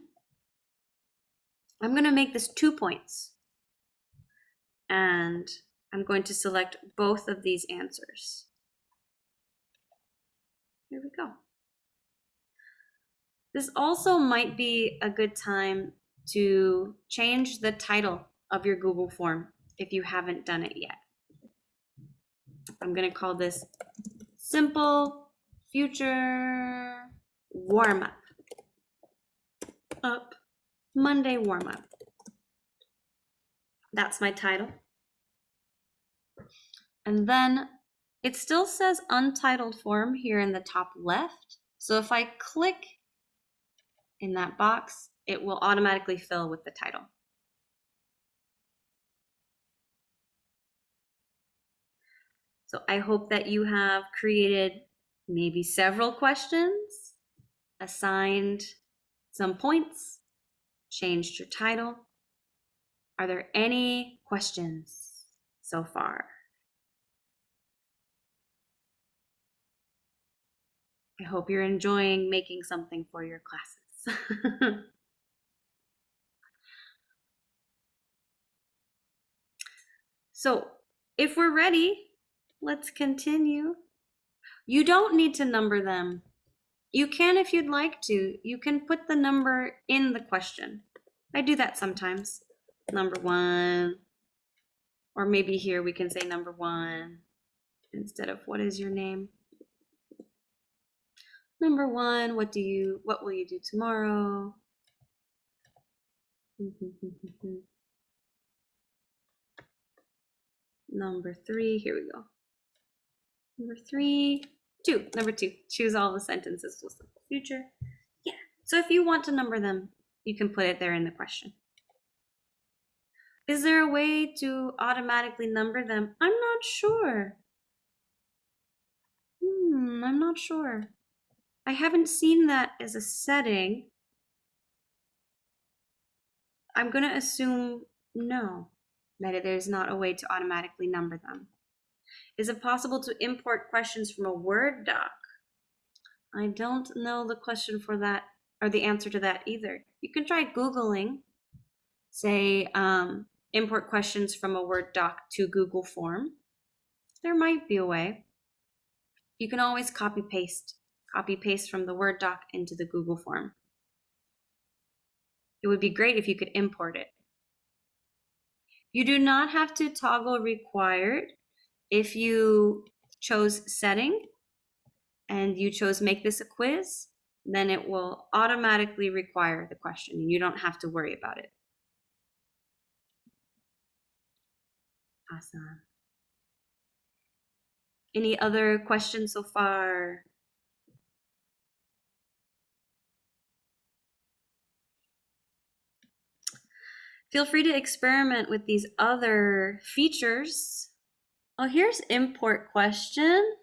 Speaker 2: I'm going to make this two points. And I'm going to select both of these answers. Here we go. This also might be a good time to change the title of your Google form if you haven't done it yet. I'm going to call this simple future warm up. Up Monday warm up. That's my title. And then it still says untitled form here in the top left. So if I click in that box, it will automatically fill with the title. So I hope that you have created maybe several questions, assigned some points, changed your title. Are there any questions so far? I hope you're enjoying making something for your classes. [laughs] so if we're ready, let's continue. You don't need to number them. You can if you'd like to. You can put the number in the question. I do that sometimes. Number one. Or maybe here we can say number one instead of what is your name? Number one, what do you, what will you do tomorrow? [laughs] Number three, here we go. Number three, two, number two, choose all the sentences with the future. Yeah, so if you want to number them, you can put it there in the question. Is there a way to automatically number them? I'm not sure. Hmm, I'm not sure. I haven't seen that as a setting. I'm going to assume no, that there's not a way to automatically number them. Is it possible to import questions from a Word doc? I don't know the question for that or the answer to that either. You can try Googling, say, um, import questions from a Word doc to Google form. There might be a way. You can always copy paste, copy paste from the Word doc into the Google form. It would be great if you could import it. You do not have to toggle required if you chose setting and you chose make this a quiz, then it will automatically require the question and you don't have to worry about it. Awesome. Any other questions so far? Feel free to experiment with these other features. Oh, here's import question.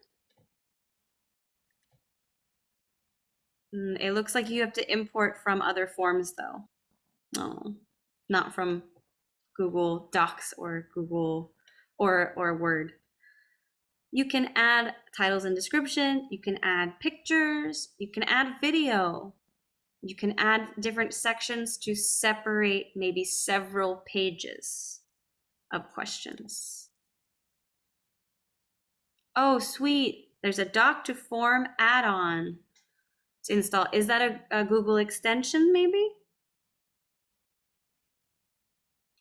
Speaker 2: Mm, It looks like you have to import from other forms though. No, not from Google Docs or Google or, or Word. You can add titles and description, you can add pictures, you can add video. You can add different sections to separate maybe several pages of questions. Oh, sweet. There's a doc to form add-on to install. Is that a, a Google extension maybe?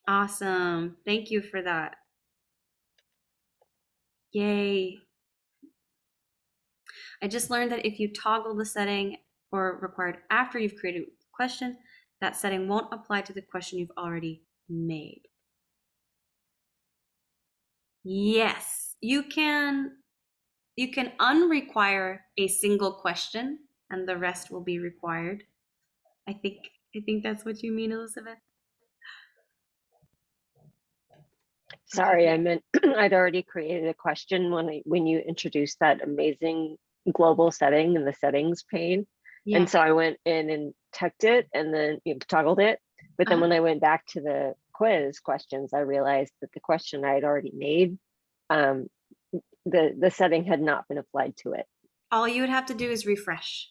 Speaker 2: Awesome. Thank you for that. Yay. I just learned that if you toggle the setting or required after you've created a question, that setting won't apply to the question you've already made. Yes, you can you can unrequire a single question and the rest will be required. I think I think that's what you mean, Elizabeth.
Speaker 7: Sorry, I meant [clears throat] I'd already created a question when I, when you introduced that amazing global setting in the settings pane.
Speaker 2: Yeah.
Speaker 7: And so I went in and checked it and then you know, toggled it. But then
Speaker 2: Uh-huh.
Speaker 7: when I went back to the quiz questions, I realized that the question I had already made, um, the, the setting had not been applied to it.
Speaker 2: All you would have to do is refresh.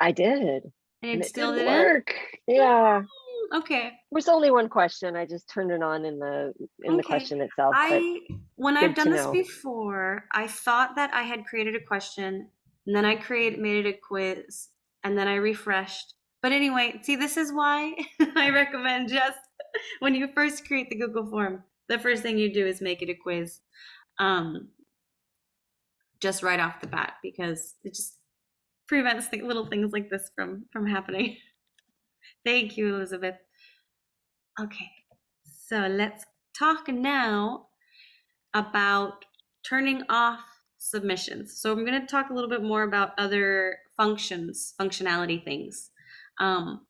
Speaker 7: I did.
Speaker 2: And
Speaker 7: And
Speaker 2: it
Speaker 7: it
Speaker 2: still
Speaker 7: didn't work. Yeah.
Speaker 2: Mm, Okay.
Speaker 7: There's only one question. I just turned it on in the in the question itself.
Speaker 2: I when I've done this
Speaker 7: know.
Speaker 2: before, I thought that I had created a question, and then I created made it a quiz, and then I refreshed. But anyway, see, this is why [laughs] I recommend just when you first create the Google form, the first thing you do is make it a quiz, um, just right off the bat, because it just prevents th- little things like this from from happening. [laughs] Thank you, Elizabeth. Okay, so let's talk now about turning off submissions. So I'm going to talk a little bit more about other functions, functionality things. Um,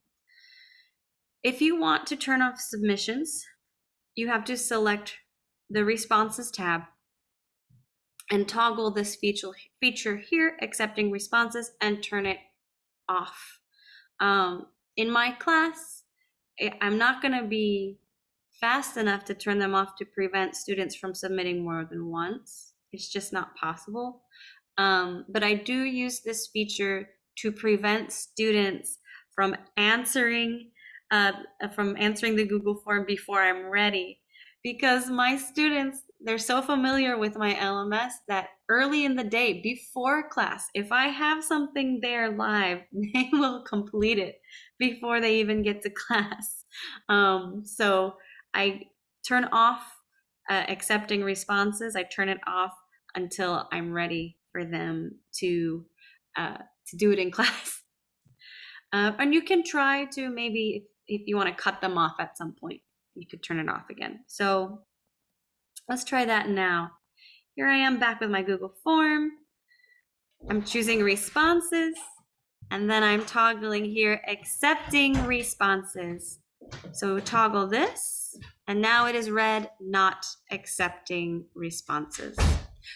Speaker 2: if you want to turn off submissions, you have to select the responses tab and toggle this feature feature here, accepting responses, and turn it off. Um, in my class, I'm not going to be fast enough to turn them off to prevent students from submitting more than once. It's just not possible. Um, but I do use this feature to prevent students from answering uh, from answering the Google form before I'm ready, because my students they're so familiar with my LMS that early in the day before class, if I have something there live, [laughs] they will complete it before they even get to [laughs] class. Um, so I turn off uh, accepting responses. I turn it off until I'm ready for them to uh, to do it in [laughs] class. Uh, and you can try to maybe if, if you want to cut them off at some point, you could turn it off again. So let's try that now. Here I am back with my Google form. I'm choosing responses and then I'm toggling here accepting responses. So toggle this, and now it is red, not accepting responses.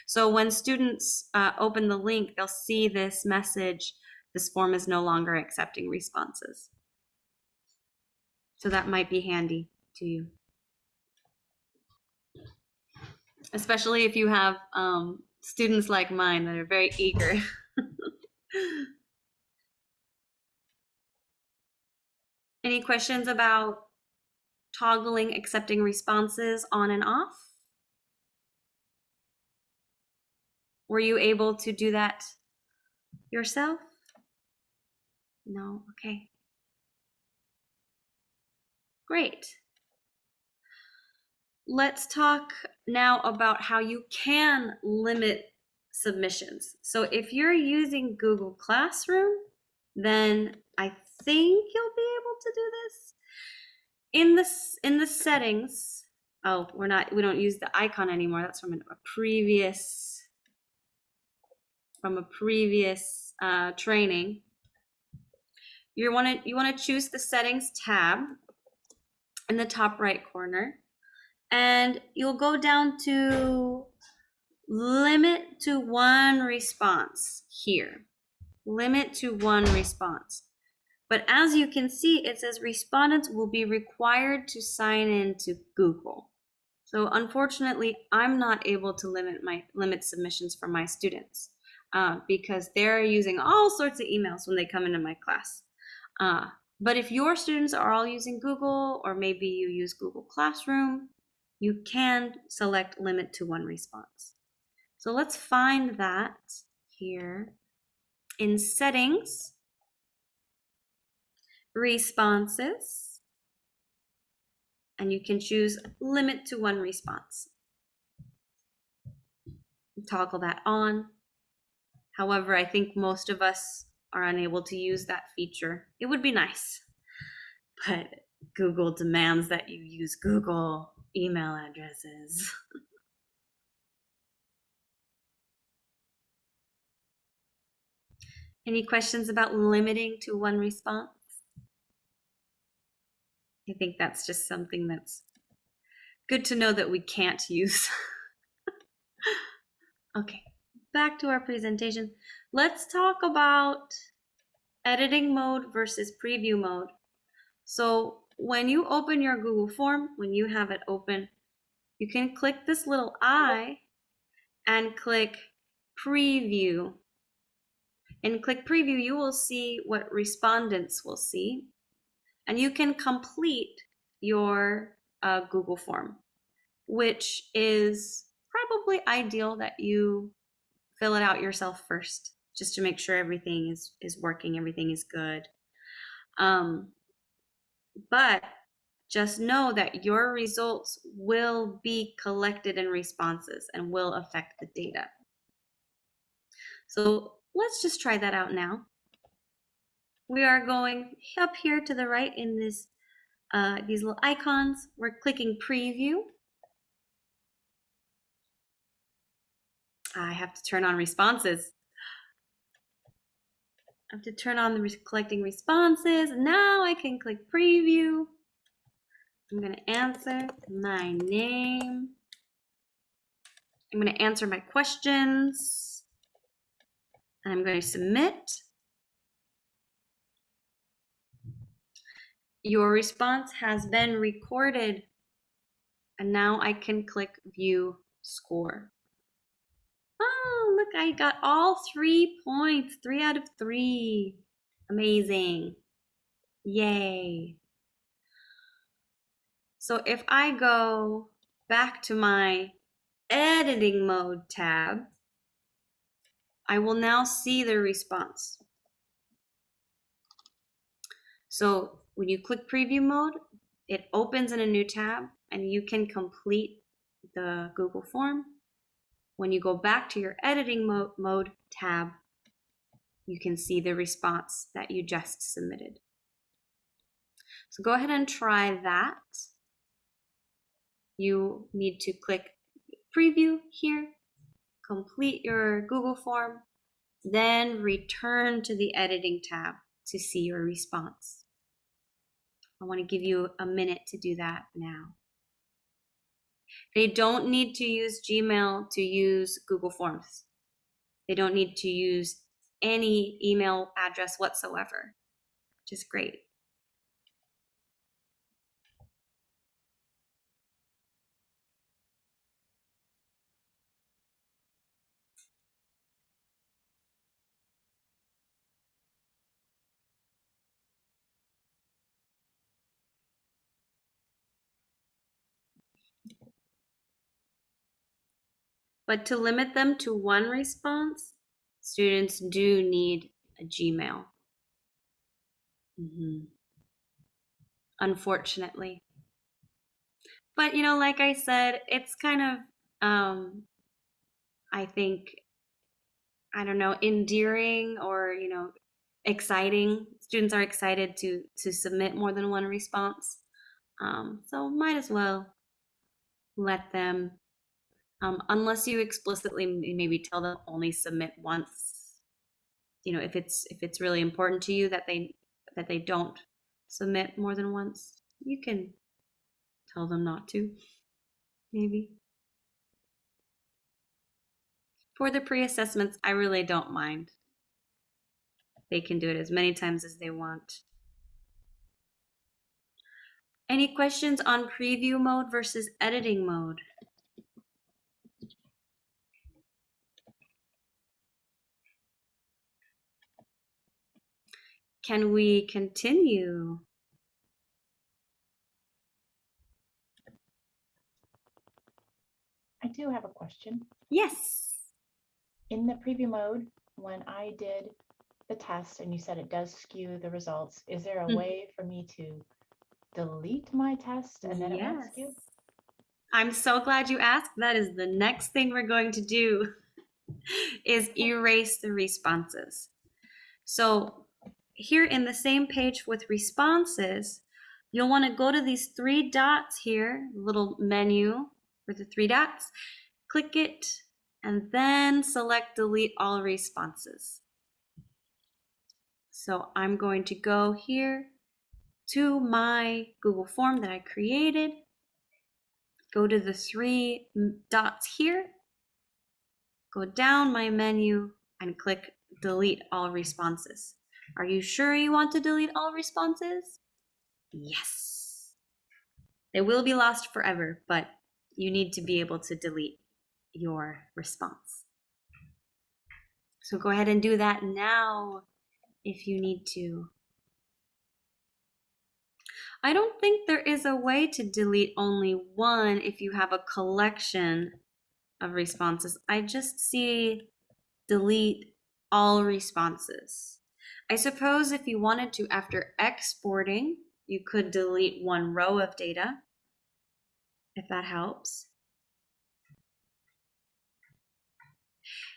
Speaker 2: So when students uh, open the link, they'll see this message, this form is no longer accepting responses. So that might be handy to you. Especially if you have um, students like mine that are very eager. [laughs] Any questions about toggling accepting responses on and off? Were you able to do that yourself? No, okay. Great. Let's talk now about how you can limit submissions. So if you're using Google Classroom, then I think you'll be able to do this. In this in the settings, oh, we're not we don't use the icon anymore. That's from a previous from a previous uh, training. You want to you want to choose the settings tab in the top right corner, and you'll go down to limit to one response here. Limit to one response. But as you can see, it says respondents will be required to sign in to Google. So unfortunately, I'm not able to limit my limit submissions for my students uh, because they're using all sorts of emails when they come into my class. Uh, but if your students are all using Google or maybe you use Google Classroom, you can select limit to one response. So let's find that here in settings, responses, and you can choose limit to one response. Toggle that on. However, I think most of us are unable to use that feature. It would be nice, [laughs] but Google demands that you use Google email addresses. [laughs] Any questions about limiting to one response? I think that's just something that's good to know that we can't use. [laughs] okay, back to our presentation. Let's talk about editing mode versus preview mode. So when you open your Google form, when you have it open, you can click this little eye and click preview. And click preview, you will see what respondents will see. And you can complete your uh, Google form, which is probably ideal that you fill it out yourself first, just to make sure everything is, is working, everything is good. Um, but just know that your results will be collected in responses and will affect the data. So let's just try that out now. We are going up here to the right in this uh, these little icons. We're clicking preview. I have to turn on responses. I have to turn on the re collecting responses. Now I can click preview. I'm going to answer my name. I'm going to answer my questions. I'm going to submit. Your response has been recorded. And now I can click view score. Oh, look, I got all three points, three out of three. Amazing. Yay. So if I go back to my editing mode tab, I will now see the response. So when you click preview mode, it opens in a new tab and you can complete the Google form. When you go back to your editing mode, tab, you can see the response that you just submitted. So go ahead and try that. You need to click preview here, complete your Google form, then return to the editing tab to see your response. I want to give you a minute to do that now. They don't need to use Gmail to use Google Forms. They don't need to use any email address whatsoever, which is great. But to limit them to one response, students do need a Gmail. Mhm. Unfortunately. But, you know, like I said, it's kind of, um, I think, I don't know, endearing or, you know, exciting. Students are excited to, to submit more than one response. Um, so might as well let them um, unless you explicitly maybe tell them only submit once you know if it's if it's really important to you that they that they don't submit more than once you can tell them not to maybe. For the pre-assessments i really don't mind. They can do it as many times as they want. Any questions on preview mode versus editing mode Can we continue?
Speaker 8: I do have a question.
Speaker 2: Yes.
Speaker 8: In the preview mode, when I did the test and you said it does skew the results, is there a
Speaker 2: Mhm.
Speaker 8: way for me to delete my test and then it won't
Speaker 2: Yes.
Speaker 8: skew?
Speaker 2: I'm so glad you asked. That is the next thing we're going to do [laughs] is erase the responses. So here in the same page with responses, you'll want to go to these three dots here, little menu for the three dots, click it, and then select delete all responses. So I'm going to go here to my Google form that I created, go to the three dots here, go down my menu and click delete all responses. Are you sure you want to delete all responses? Yes. They will be lost forever, but you need to be able to delete your response. So go ahead and do that now if you need to. I don't think there is a way to delete only one if you have a collection of responses. I just see delete all responses. I suppose if you wanted to, after exporting, you could delete one row of data, if that helps.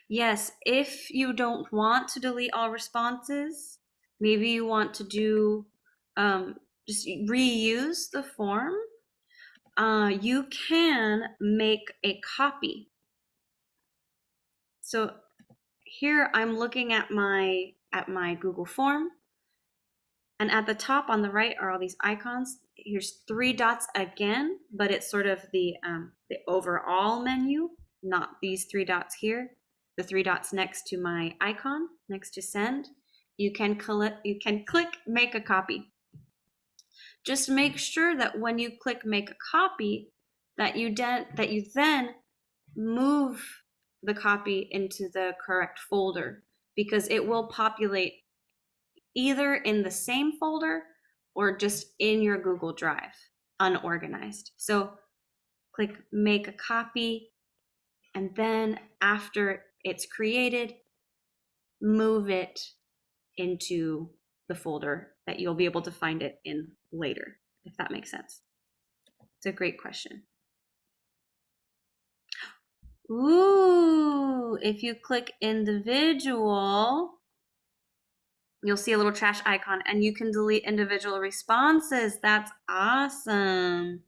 Speaker 2: Yes, if you don't want to delete all responses, maybe you want to do um, just reuse the form. Uh, you can make a copy. So here I'm looking at my at my Google form. And at the top on the right are all these icons. Here's three dots again, but it's sort of the, um, the overall menu, not these three dots here. The three dots next to my icon, next to send. You can, collect, you can click make a copy. Just make sure that when you click make a copy, that you, that you then move the copy into the correct folder because it will populate either in the same folder or just in your Google Drive, unorganized. So click make a copy, and then after it's created, move it into the folder that you'll be able to find it in later, if that makes sense. It's a great question. Ooh, if you click individual, you'll see a little trash icon and you can delete individual responses. That's awesome.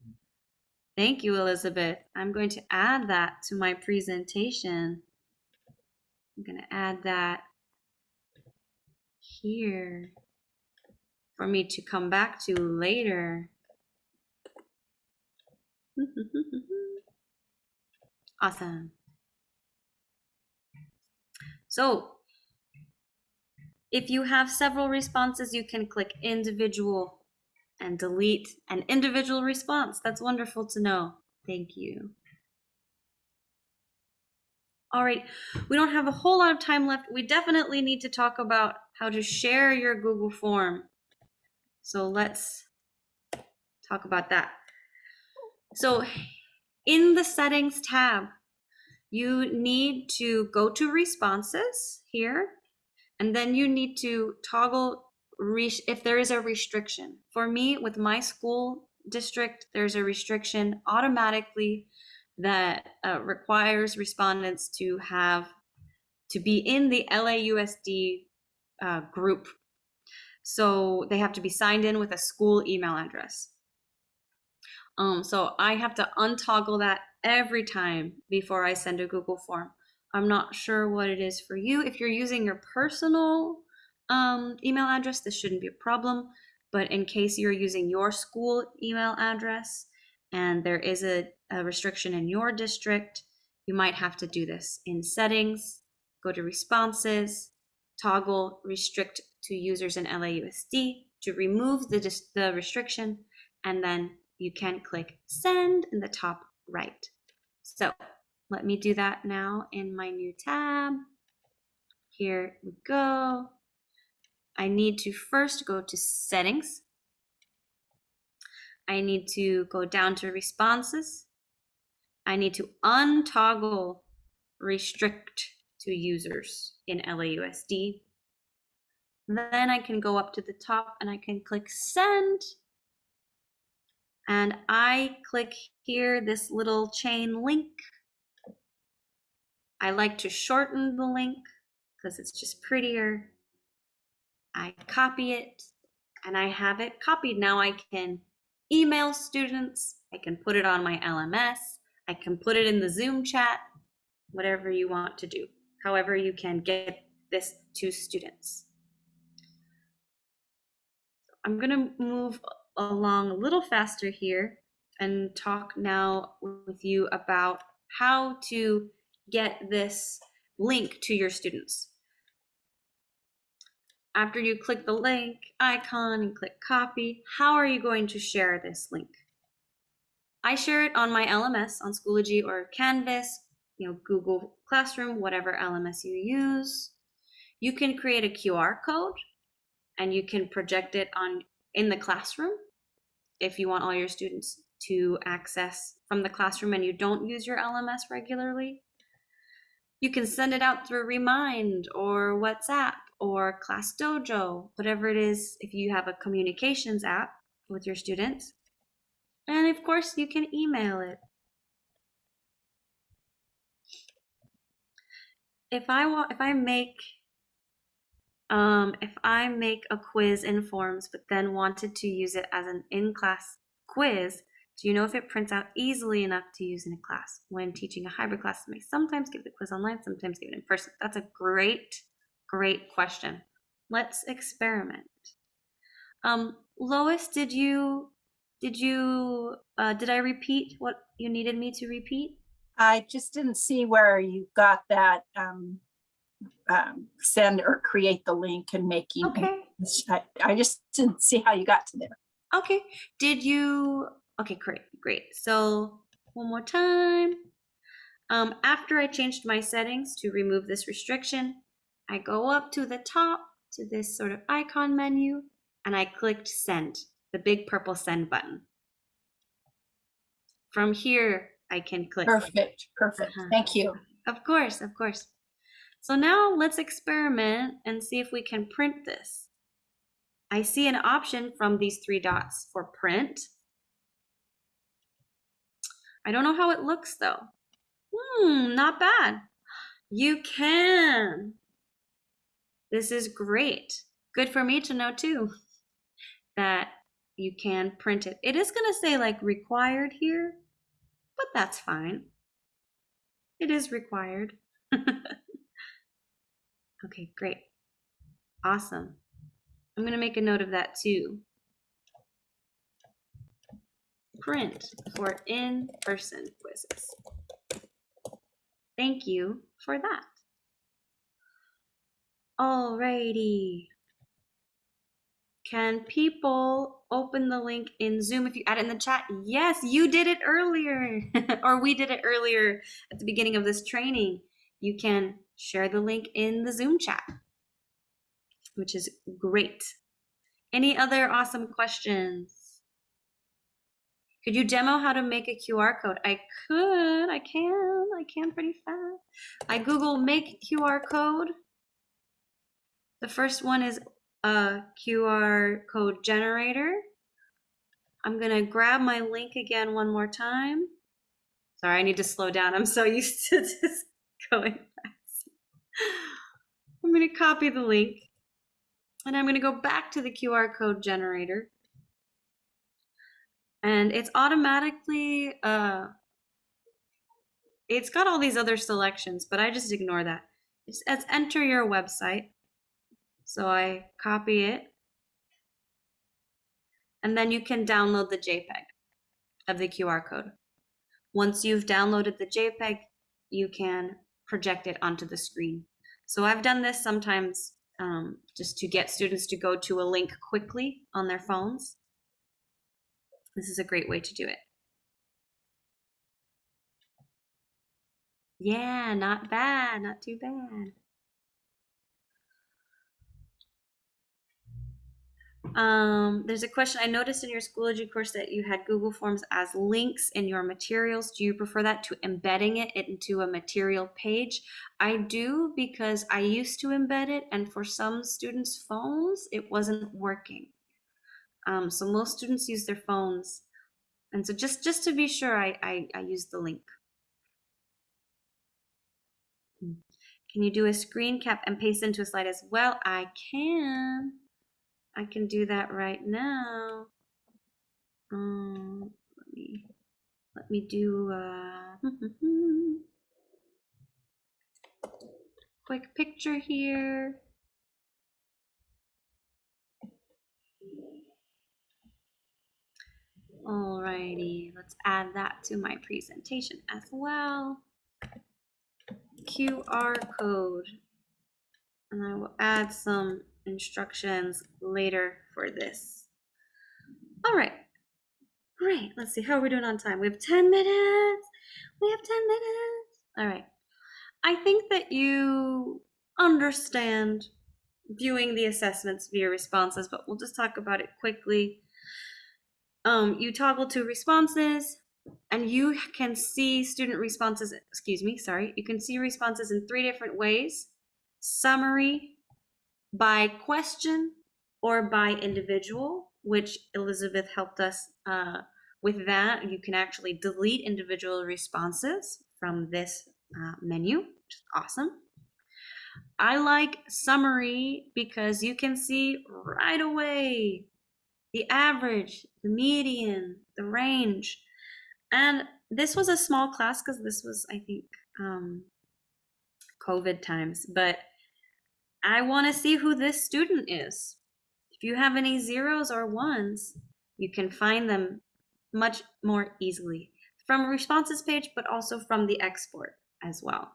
Speaker 2: Thank you, Elizabeth. I'm going to add that to my presentation. I'm going to add that here for me to come back to later. [laughs] Awesome. So if you have several responses, you can click individual and delete an individual response. That's wonderful to know. Thank you. All right, we don't have a whole lot of time left. We definitely need to talk about how to share your Google form. So let's talk about that. So in the settings tab, you need to go to responses here, and then you need to toggle if there is a restriction. For me, with my school district, there's a restriction automatically that uh, requires respondents to have to be in the LAUSD uh, group. So they have to be signed in with a school email address. Um, so I have to untoggle that every time before I send a Google form. I'm not sure what it is for you. If you're using your personal um, email address, this shouldn't be a problem. But in case you're using your school email address and there is a, a restriction in your district, you might have to do this in settings, go to responses, toggle restrict to users in LAUSD to remove the, the restriction, and then you can click send in the top right. So let me do that now in my new tab. Here we go. I need to first go to settings. I need to go down to responses. I need to untoggle restrict to users in LAUSD. Then I can go up to the top and I can click send and I click here this little chain link. I like to shorten the link because it's just prettier. I copy it and I have it copied. Now I can email students. I can put it on my LMS. I can put it in the Zoom chat, whatever you want to do. However you can get this to students. I'm going to move along a little faster here and talk now with you about how to get this link to your students. After you click the link icon and click copy, how are you going to share this link? I share it on my LMS on Schoology or Canvas, you know, Google Classroom, whatever LMS you use. You can create a QR code and you can project it on in the classroom if you want all your students to access from the classroom and you don't use your LMS regularly. You can send it out through Remind or WhatsApp or Class Dojo, whatever it is, if you have a communications app with your students. And of course, you can email it. If I want, if I make, um, if I make a quiz in Forms, but then wanted to use it as an in-class quiz, do you know if it prints out easily enough to use in a class? When teaching a hybrid class, I may sometimes give the quiz online, sometimes give it in person. That's a great, great question. Let's experiment. Um, Lois, did you, did you, uh, did I repeat what you needed me to repeat?
Speaker 9: I just didn't see where you got that um, um, send or create the link and making.
Speaker 2: Okay.
Speaker 9: I, I just didn't see how you got to there.
Speaker 2: Okay. Did you? Okay, great, great. So one more time. Um, after I changed my settings to remove this restriction, I go up to the top to this sort of icon menu and I clicked send, the big purple send button. From here, I can click.
Speaker 9: Perfect, perfect.
Speaker 2: Uh-huh.
Speaker 9: Thank you.
Speaker 2: Of course, of course. So now let's experiment and see if we can print this. I see an option from these three dots for print. I don't know how it looks though. Hmm, not bad. You can. This is great. Good for me to know too that you can print it. It is going to say like required here, but that's fine. It is required. [laughs] okay, great. Awesome. I'm going to make a note of that too. Print for in-person quizzes. Thank you for that. Alrighty. Can people open the link in Zoom if you add it in the chat? Yes, you did it earlier, [laughs] or we did it earlier at the beginning of this training. You can share the link in the Zoom chat, which is great. Any other awesome questions? Could you demo how to make a QR code? I could, I can, I can pretty fast. I Google make QR code. The first one is a QR code generator. I'm gonna grab my link again one more time. Sorry, I need to slow down. I'm so [laughs] used to just going I'm gonna copy the link and I'm gonna go back to the QR code generator. And it's automatically, uh, it's got all these other selections, but I just ignore that. It says enter your website. So I copy it. And then you can download the JPEG of the QR code. Once you've downloaded the JPEG, you can project it onto the screen. So I've done this sometimes um, just to get students to go to a link quickly on their phones. This is a great way to do it. Yeah, not bad, not too bad. Um, there's a question I noticed in your Schoology course that you had Google Forms as links in your materials. Do you prefer that to embedding it into a material page? I do because I used to embed it and for some students' phones, it wasn't working. Um, so most students use their phones. And so just, just to be sure, I, I, I use the link. Can you do a screen cap and paste into a slide as well? I can. I can do that right now. Um, let me let me do a [laughs] quick picture here. Alrighty, let's add that to my presentation as well. QR code. And I will add some instructions later for this. All right. Great. Let's see. How are we doing on time? We have 10 minutes. We have 10 minutes. All right. I think that you understand viewing the assessments via responses, but we'll just talk about it quickly. Um, you toggle to responses and you can see student responses, excuse me, sorry. You can see responses in three different ways. Summary, by question, or by individual, which Elizabeth helped us uh, with that. You can actually delete individual responses from this uh, menu, which is awesome. I like summary because you can see right away the average, the median, the range. And this was a small class because this was, I think, um, COVID times, but I want to see who this student is. If you have any zeros or ones, you can find them much more easily from responses page, but also from the export as well.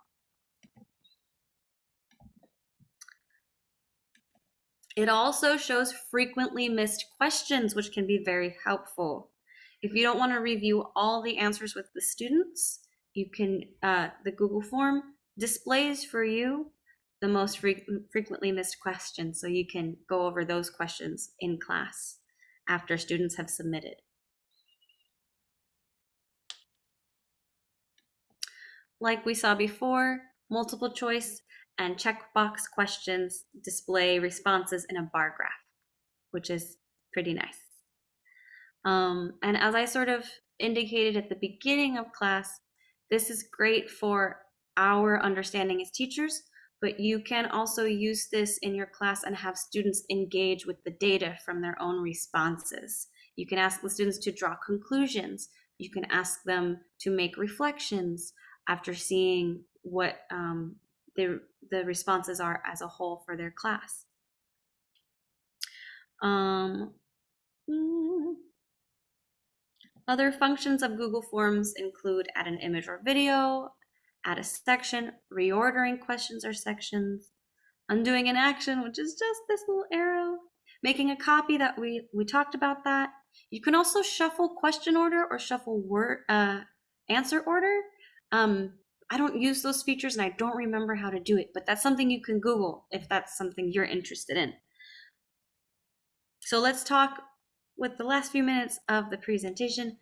Speaker 2: It also shows frequently missed questions, which can be very helpful. If you don't want to review all the answers with the students, you can, uh, the Google form displays for you the most fre frequently missed questions, so you can go over those questions in class after students have submitted. Like we saw before, multiple choice and checkbox questions display responses in a bar graph, which is pretty nice. Um, and as I sort of indicated at the beginning of class, this is great for our understanding as teachers, but you can also use this in your class and have students engage with the data from their own responses. You can ask the students to draw conclusions. You can ask them to make reflections after seeing what um, the, the responses are as a whole for their class. Um, mm, other functions of Google Forms include add an image or video, add a section, reordering questions or sections, undoing an action, which is just this little arrow, making a copy that we, we talked about that. You can also shuffle question order or shuffle word uh, answer order. Um, I don't use those features and I don't remember how to do it, but that's something you can Google if that's something you're interested in. So let's talk with the last few minutes of the presentation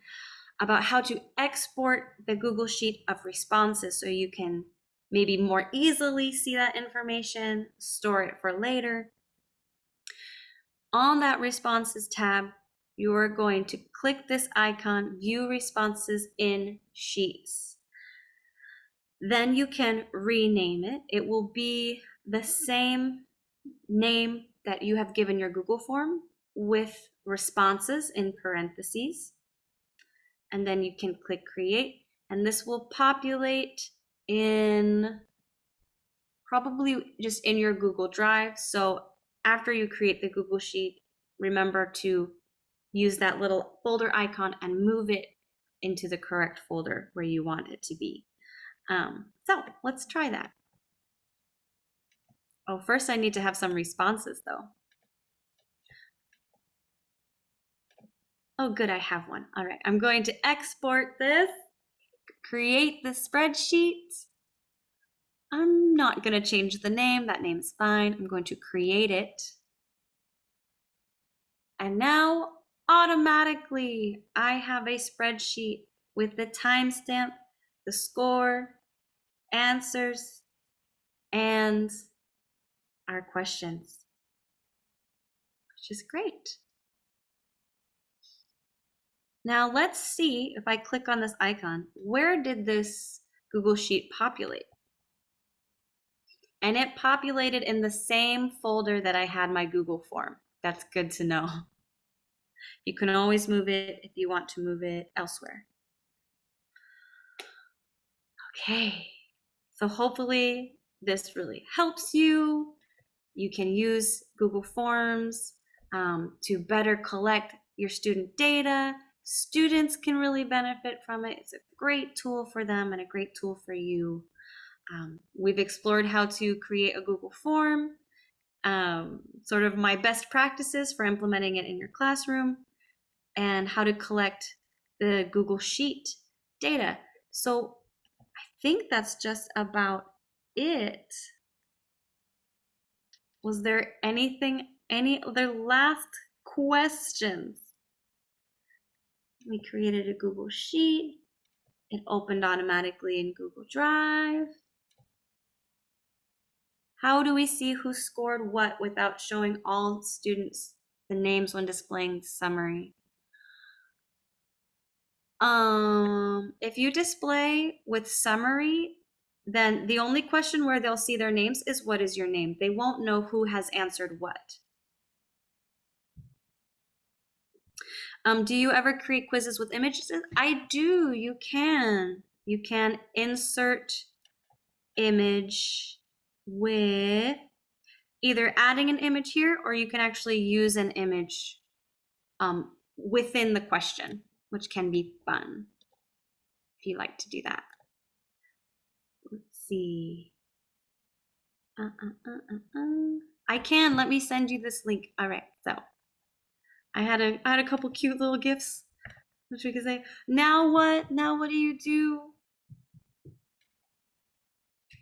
Speaker 2: about how to export the Google Sheet of responses so you can maybe more easily see that information, store it for later. On that responses tab, you are going to click this icon, view responses in Sheets. Then you can rename it. It will be the same name that you have given your Google form with responses in parentheses and then you can click create and this will populate in probably just in your Google Drive. So after you create the Google Sheet, remember to use that little folder icon and move it into the correct folder where you want it to be. Um, so let's try that. Oh, first I need to have some responses though. Oh, good, I have one. All right, I'm going to export this, create the spreadsheet. I'm not going to change the name. That name's fine. I'm going to create it. And now automatically I have a spreadsheet with the timestamp, the score, answers, and our questions, which is great. Now let's see if I click on this icon, where did this Google Sheet populate? And it populated in the same folder that I had my Google form. That's good to know. [laughs] You can always move it if you want to move it elsewhere. Okay, so hopefully this really helps you. You can use Google Forms um, to better collect your student data Students can really benefit from it. It's a great tool for them and a great tool for you. Um, we've explored how to create a Google form, um, sort of my best practices for implementing it in your classroom, and how to collect the Google Sheet data. So I think that's just about it. Was there anything, any other last questions? We created a Google Sheet. It opened automatically in Google Drive. How do we see who scored what without showing all students the names when displaying the summary? Um, if you display with summary, then the only question where they'll see their names is what is your name? They won't know who has answered what. Um, do you ever create quizzes with images? I do. You can. You can insert image with either adding an image here or you can actually use an image um, within the question, which can be fun if you like to do that. Let's see. Uh, uh, uh, uh, uh. I can. Let me send you this link. All right. So I had a I had a couple cute little gifts, which we could say. Now what? Now what do you do?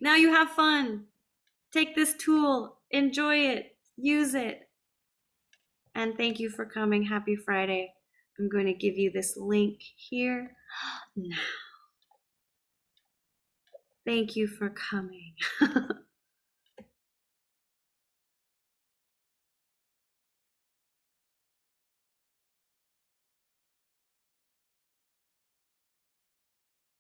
Speaker 2: Now you have fun. Take this tool, enjoy it, use it. And thank you for coming. Happy Friday. I'm going to give you this link here [gasps] now. Thank you for coming. [laughs]